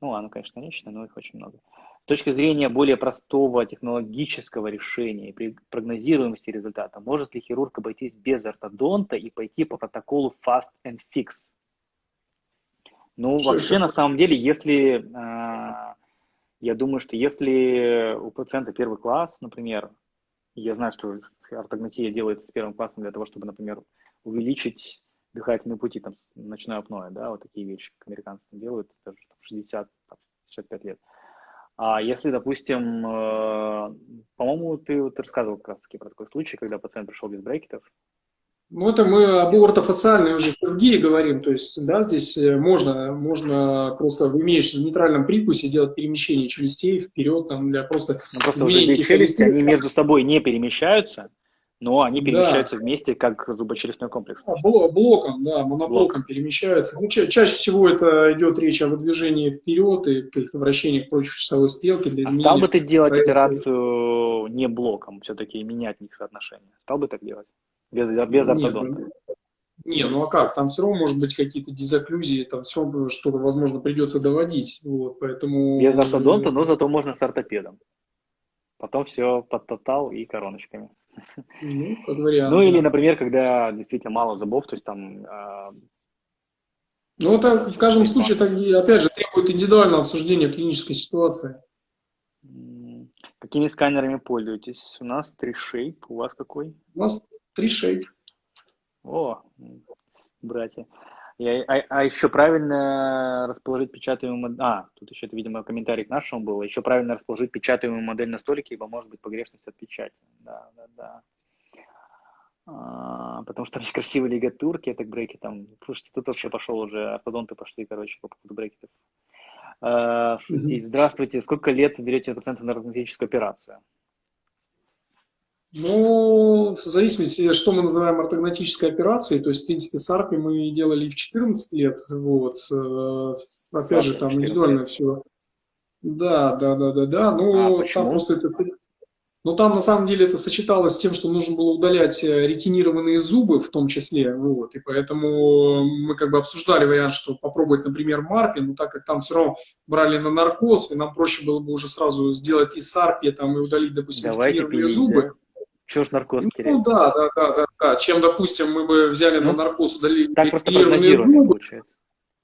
Ну ладно, конечно, конечно, но их очень много. С точки зрения более простого технологического решения и прогнозируемости результата, может ли хирург обойтись без ортодонта и пойти по протоколу Fast and Fix? Ну, Что вообще, на самом деле, если, э, я думаю, что если у пациента первый класс, например, я знаю, что ортогнатия делается с первым классом для того, чтобы, например, увеличить дыхательные пути, там, ночное апноэ, да, вот такие вещи, как американцы там делают, даже 60-65 лет. А если, допустим, э, по-моему, ты вот рассказывал как раз-таки про такой случай, когда пациент пришел без брекетов, ну, это мы об ортофациальной уже хирургии говорим, то есть, да, здесь э, можно, можно просто в имеющем нейтральном прикусе делать перемещение челюстей вперед, там, для просто... Ну, просто уже челюсти, они между собой не перемещаются, но они перемещаются да. вместе как зубочелюстной комплекс. А, блоком, да, моноблоком Блок. перемещаются. Ну, ча чаще всего это идет речь о выдвижении вперед и каких-то вращениях против часовой стрелки для изменения. А стал бы ты делать операцию не блоком, все-таки менять их соотношение? Стал бы так делать? Без, без ортодонта. Не, ну а как? Там все равно может быть какие-то дезоклюзии, там все что-то, возможно, придется доводить. Вот, поэтому... Без ортодонта, но зато можно с ортопедом. Потом все под тотал и короночками. Ну, как вариант. Ну, или, например, когда действительно мало зубов, то есть там... Э... Ну, это в каждом случае, так, опять же, требует индивидуального обсуждения клинической ситуации. Какими сканерами пользуетесь? У нас 3Shape, у вас какой? У нас Три шейк. О, братья. И, а, а еще правильно расположить печатаемую модель. А, тут еще, это, видимо, комментарий к нашему был. Еще правильно расположить печатаемую модель на столике, ибо может быть погрешность от печати. Да, да, да. А, потому что там есть красивые лигатурки, это брейки там. Слушайте, тут вообще пошел уже, ортодонты пошли, короче, по поводу брекетов. А. Здравствуйте, сколько лет берете пациента на ортодонтическую операцию? Ну, в зависимости, что мы называем ортогнатической операцией, то есть, в принципе, с АРПи мы делали в 14 лет, вот, э, опять же, там индивидуально все. Да, да, да, да, да, ну, а, там просто это... Ну, там, на самом деле, это сочеталось с тем, что нужно было удалять э, ретинированные зубы в том числе, вот, и поэтому мы как бы обсуждали вариант, что попробовать, например, марпи, но так как там все равно брали на наркоз, и нам проще было бы уже сразу сделать и сарпи, там, и удалить, допустим, Давайте ретинированные пилить, зубы. Да? Чего ж наркоз терять? Ну да, да, да, да, да. Чем, допустим, мы бы взяли ну, на наркоз, удалили так просто прогнозируемо получается.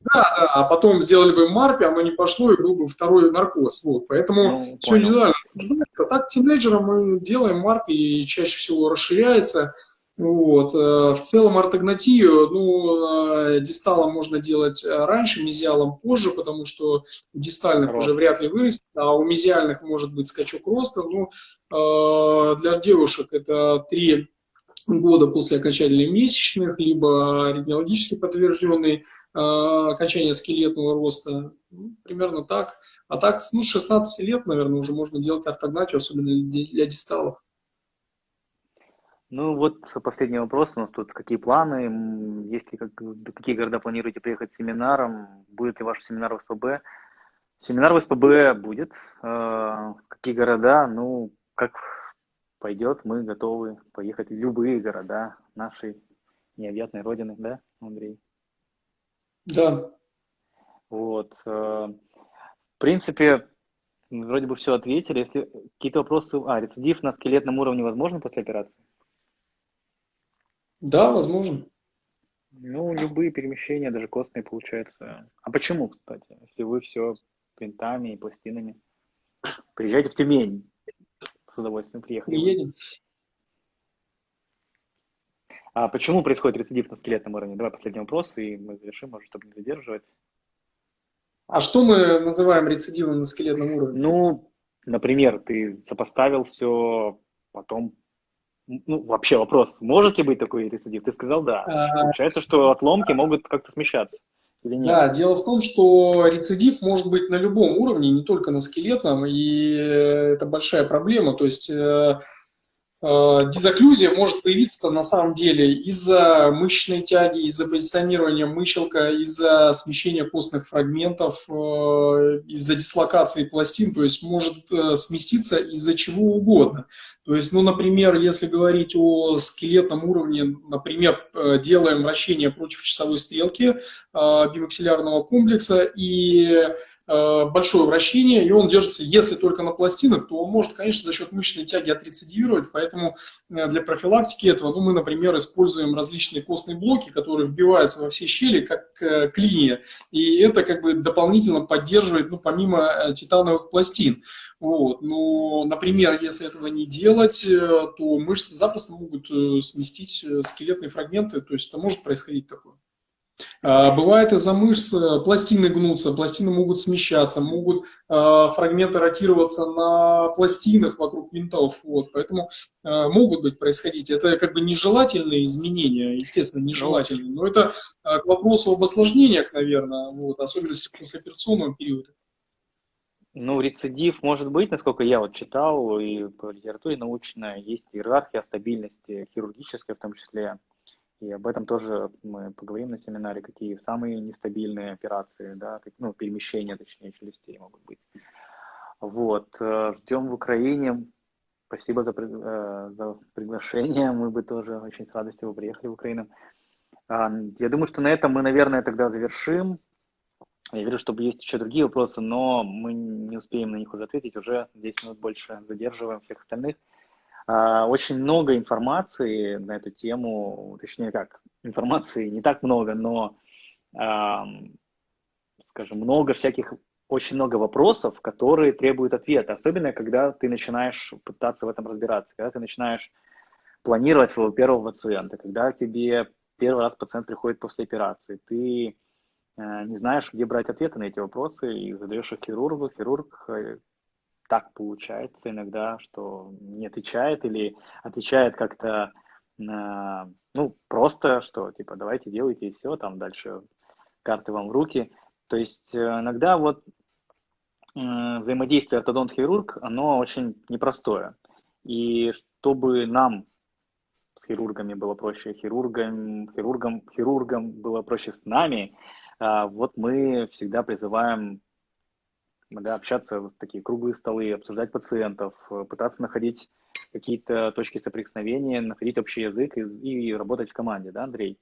Да, да, а потом сделали бы марпи, оно не пошло, и был бы второй наркоз. Вот, поэтому ну, все понял. индивидуально. А так тинейджерам мы делаем марпи, и чаще всего расширяется. Вот. Э, в целом ортогнатию, ну, э, дисталом можно делать раньше, мезиалом позже, потому что у дистальных Рост. уже вряд ли вырастет, а у мезиальных может быть скачок роста. Ну, для девушек это три года после окончания месячных, либо аритмиологически подтвержденный окончание скелетного роста. Ну, примерно так. А так, ну, 16 лет, наверное, уже можно делать ортогнатию, особенно для дисталов. Ну вот последний вопрос у нас тут. Какие планы? Есть ли как, какие города планируете приехать с семинаром? Будет ли ваш семинар в СПБ? Семинар в СПБ будет. Э, какие города? Ну, как пойдет, мы готовы поехать в любые города нашей необъятной родины, да, Андрей? Да. Вот. Э, в принципе, вроде бы все ответили. Если какие-то вопросы... А, рецидив на скелетном уровне возможно после операции? Да, возможно. Ну, любые перемещения, даже костные, получается. А почему, кстати, если вы все принтами и пластинами? Приезжайте в Тюмень. С удовольствием приехали. Приедем. А почему происходит рецидив на скелетном уровне? Давай последний вопрос, и мы завершим, может, чтобы не задерживать. А что мы называем рецидивом на скелетном уровне? Ну, например, ты сопоставил все, потом ну, вообще вопрос, может ли быть такой рецидив? Ты сказал да. А... Получается, что отломки могут как-то смещаться. Или нет? Да, дело в том, что рецидив может быть на любом уровне, не только на скелетном, и это большая проблема. То есть э, Э, дизоклюзия может появиться на самом деле из-за мышечной тяги, из-за позиционирования мыщелка, из-за смещения костных фрагментов, э, из-за дислокации пластин, то есть может э, сместиться из-за чего угодно. То есть, ну, например, если говорить о скелетном уровне, например, делаем вращение против часовой стрелки бимаксиллярного комплекса и Э, большое вращение, и он держится, если только на пластинах, то он может, конечно, за счет мышечной тяги отрецидивировать, поэтому э, для профилактики этого, ну, мы, например, используем различные костные блоки, которые вбиваются во все щели, как э, клинья, и это как бы дополнительно поддерживает, ну, помимо титановых пластин. Вот. Но, например, если этого не делать, то мышцы запросто могут сместить скелетные фрагменты, то есть это может происходить такое. А, бывает из-за мышц э, пластины гнутся, пластины могут смещаться, могут э, фрагменты ротироваться на пластинах вокруг винтов, вот, поэтому э, могут быть происходить. Это как бы нежелательные изменения, естественно, нежелательные, но это к вопросу об осложнениях, наверное, вот, особенности послеоперационного периода. Ну, рецидив может быть, насколько я вот читал, и по литературе научной есть иерархия стабильности, хирургическая в том числе. И об этом тоже мы поговорим на семинаре, какие самые нестабильные операции, да, ну, перемещения, точнее, челюстей могут быть. Вот, э, ждем в Украине. Спасибо за, э, за приглашение. Мы бы тоже очень с радостью приехали в Украину. А, я думаю, что на этом мы, наверное, тогда завершим. Я верю, что есть еще другие вопросы, но мы не успеем на них уже ответить. Уже 10 минут больше задерживаем всех остальных. А, очень много информации на эту тему, точнее как, информации не так много, но, скажем, много всяких, очень много вопросов, которые требуют ответа, особенно когда ты начинаешь пытаться в этом разбираться, когда ты начинаешь планировать своего первого пациента, когда тебе первый раз пациент приходит после операции, ты не знаешь, где брать ответы на эти вопросы, и задаешь их хирургу, хирург э, так получается иногда, что не отвечает или отвечает как-то, ну, просто, что, типа, давайте делайте и все, там дальше карты вам в руки. То есть э, иногда вот взаимодействие ортодонт-хирург, оно очень непростое. И чтобы нам с хирургами было проще, хирургам, хирургам, хирургам было проще с нами, вот мы всегда призываем да, общаться в такие круглые столы, обсуждать пациентов, э, пытаться находить какие-то точки соприкосновения, находить общий язык и, и работать в команде, да, Андрей?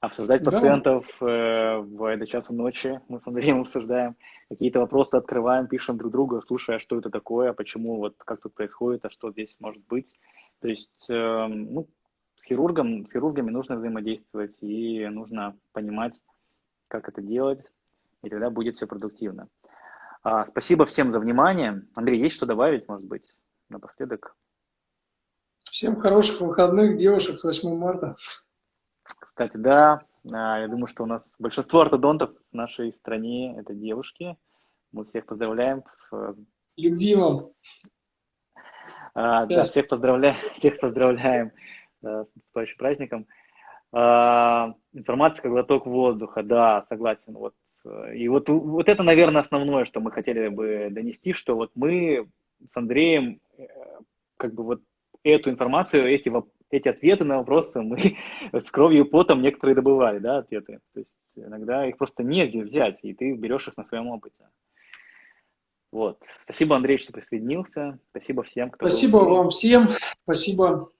Обсуждать да. пациентов э, в до часа ночи, мы с Андреем обсуждаем, какие-то вопросы открываем, пишем друг другу, слушая, а что это такое, почему, вот как тут происходит, а что здесь может быть. То есть, э, ну, с хирургом, с хирургами нужно взаимодействовать и нужно понимать, как это делать, и тогда будет все продуктивно. А, спасибо всем за внимание. Андрей, есть что добавить, может быть, напоследок? Всем хороших выходных, девушек, с 8 марта. Кстати, да, а, я думаю, что у нас большинство ортодонтов в нашей стране – это девушки. Мы всех поздравляем. Любви вам. А, да, всех поздравляем, всех поздравляем да, с наступающим праздником. А, информация как глоток воздуха, да, согласен. Вот и вот, вот это, наверное, основное, что мы хотели бы донести, что вот мы с Андреем э, как бы вот эту информацию, эти, эти ответы на вопросы мы с кровью и потом некоторые добывали, да, ответы. То есть иногда их просто негде взять, и ты берешь их на своем опыте. Вот. Спасибо, Андрей, что присоединился. Спасибо всем, кто... Спасибо вам всем. Спасибо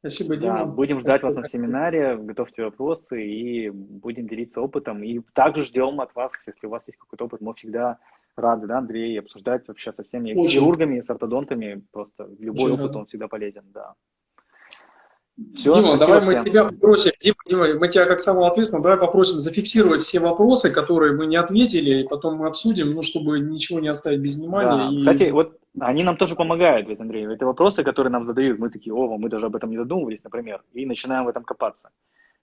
Спасибо, Дима. Да, будем ждать вас на семинаре, готовьте вопросы и будем делиться опытом. И также ждем от вас, если у вас есть какой-то опыт, мы всегда рады, да, Андрей, обсуждать вообще со всеми Очень. хирургами, с ортодонтами, просто любой Очень опыт, рад. он всегда полезен, да. Все, Дима, давай мы всем. тебя попросим, Дима, Дима, мы тебя как самого ответственного, давай попросим зафиксировать все вопросы, которые мы не ответили, и потом мы обсудим, ну, чтобы ничего не оставить без внимания. Да. И... Кстати, вот они нам тоже помогают, ведь, Андрей, это вопросы, которые нам задают, мы такие, о, мы даже об этом не задумывались, например, и начинаем в этом копаться.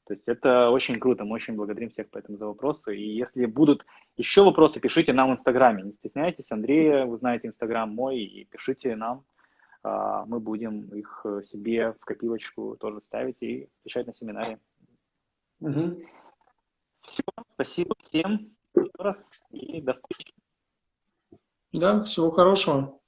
То есть это очень круто, мы очень благодарим всех поэтому за вопросы. И если будут еще вопросы, пишите нам в Инстаграме, не стесняйтесь, Андрея, вы знаете Инстаграм мой, и пишите нам, а, мы будем их себе в копилочку тоже ставить и отвечать на семинаре. Угу. Все, спасибо всем еще раз и до встречи. Да, всего хорошего.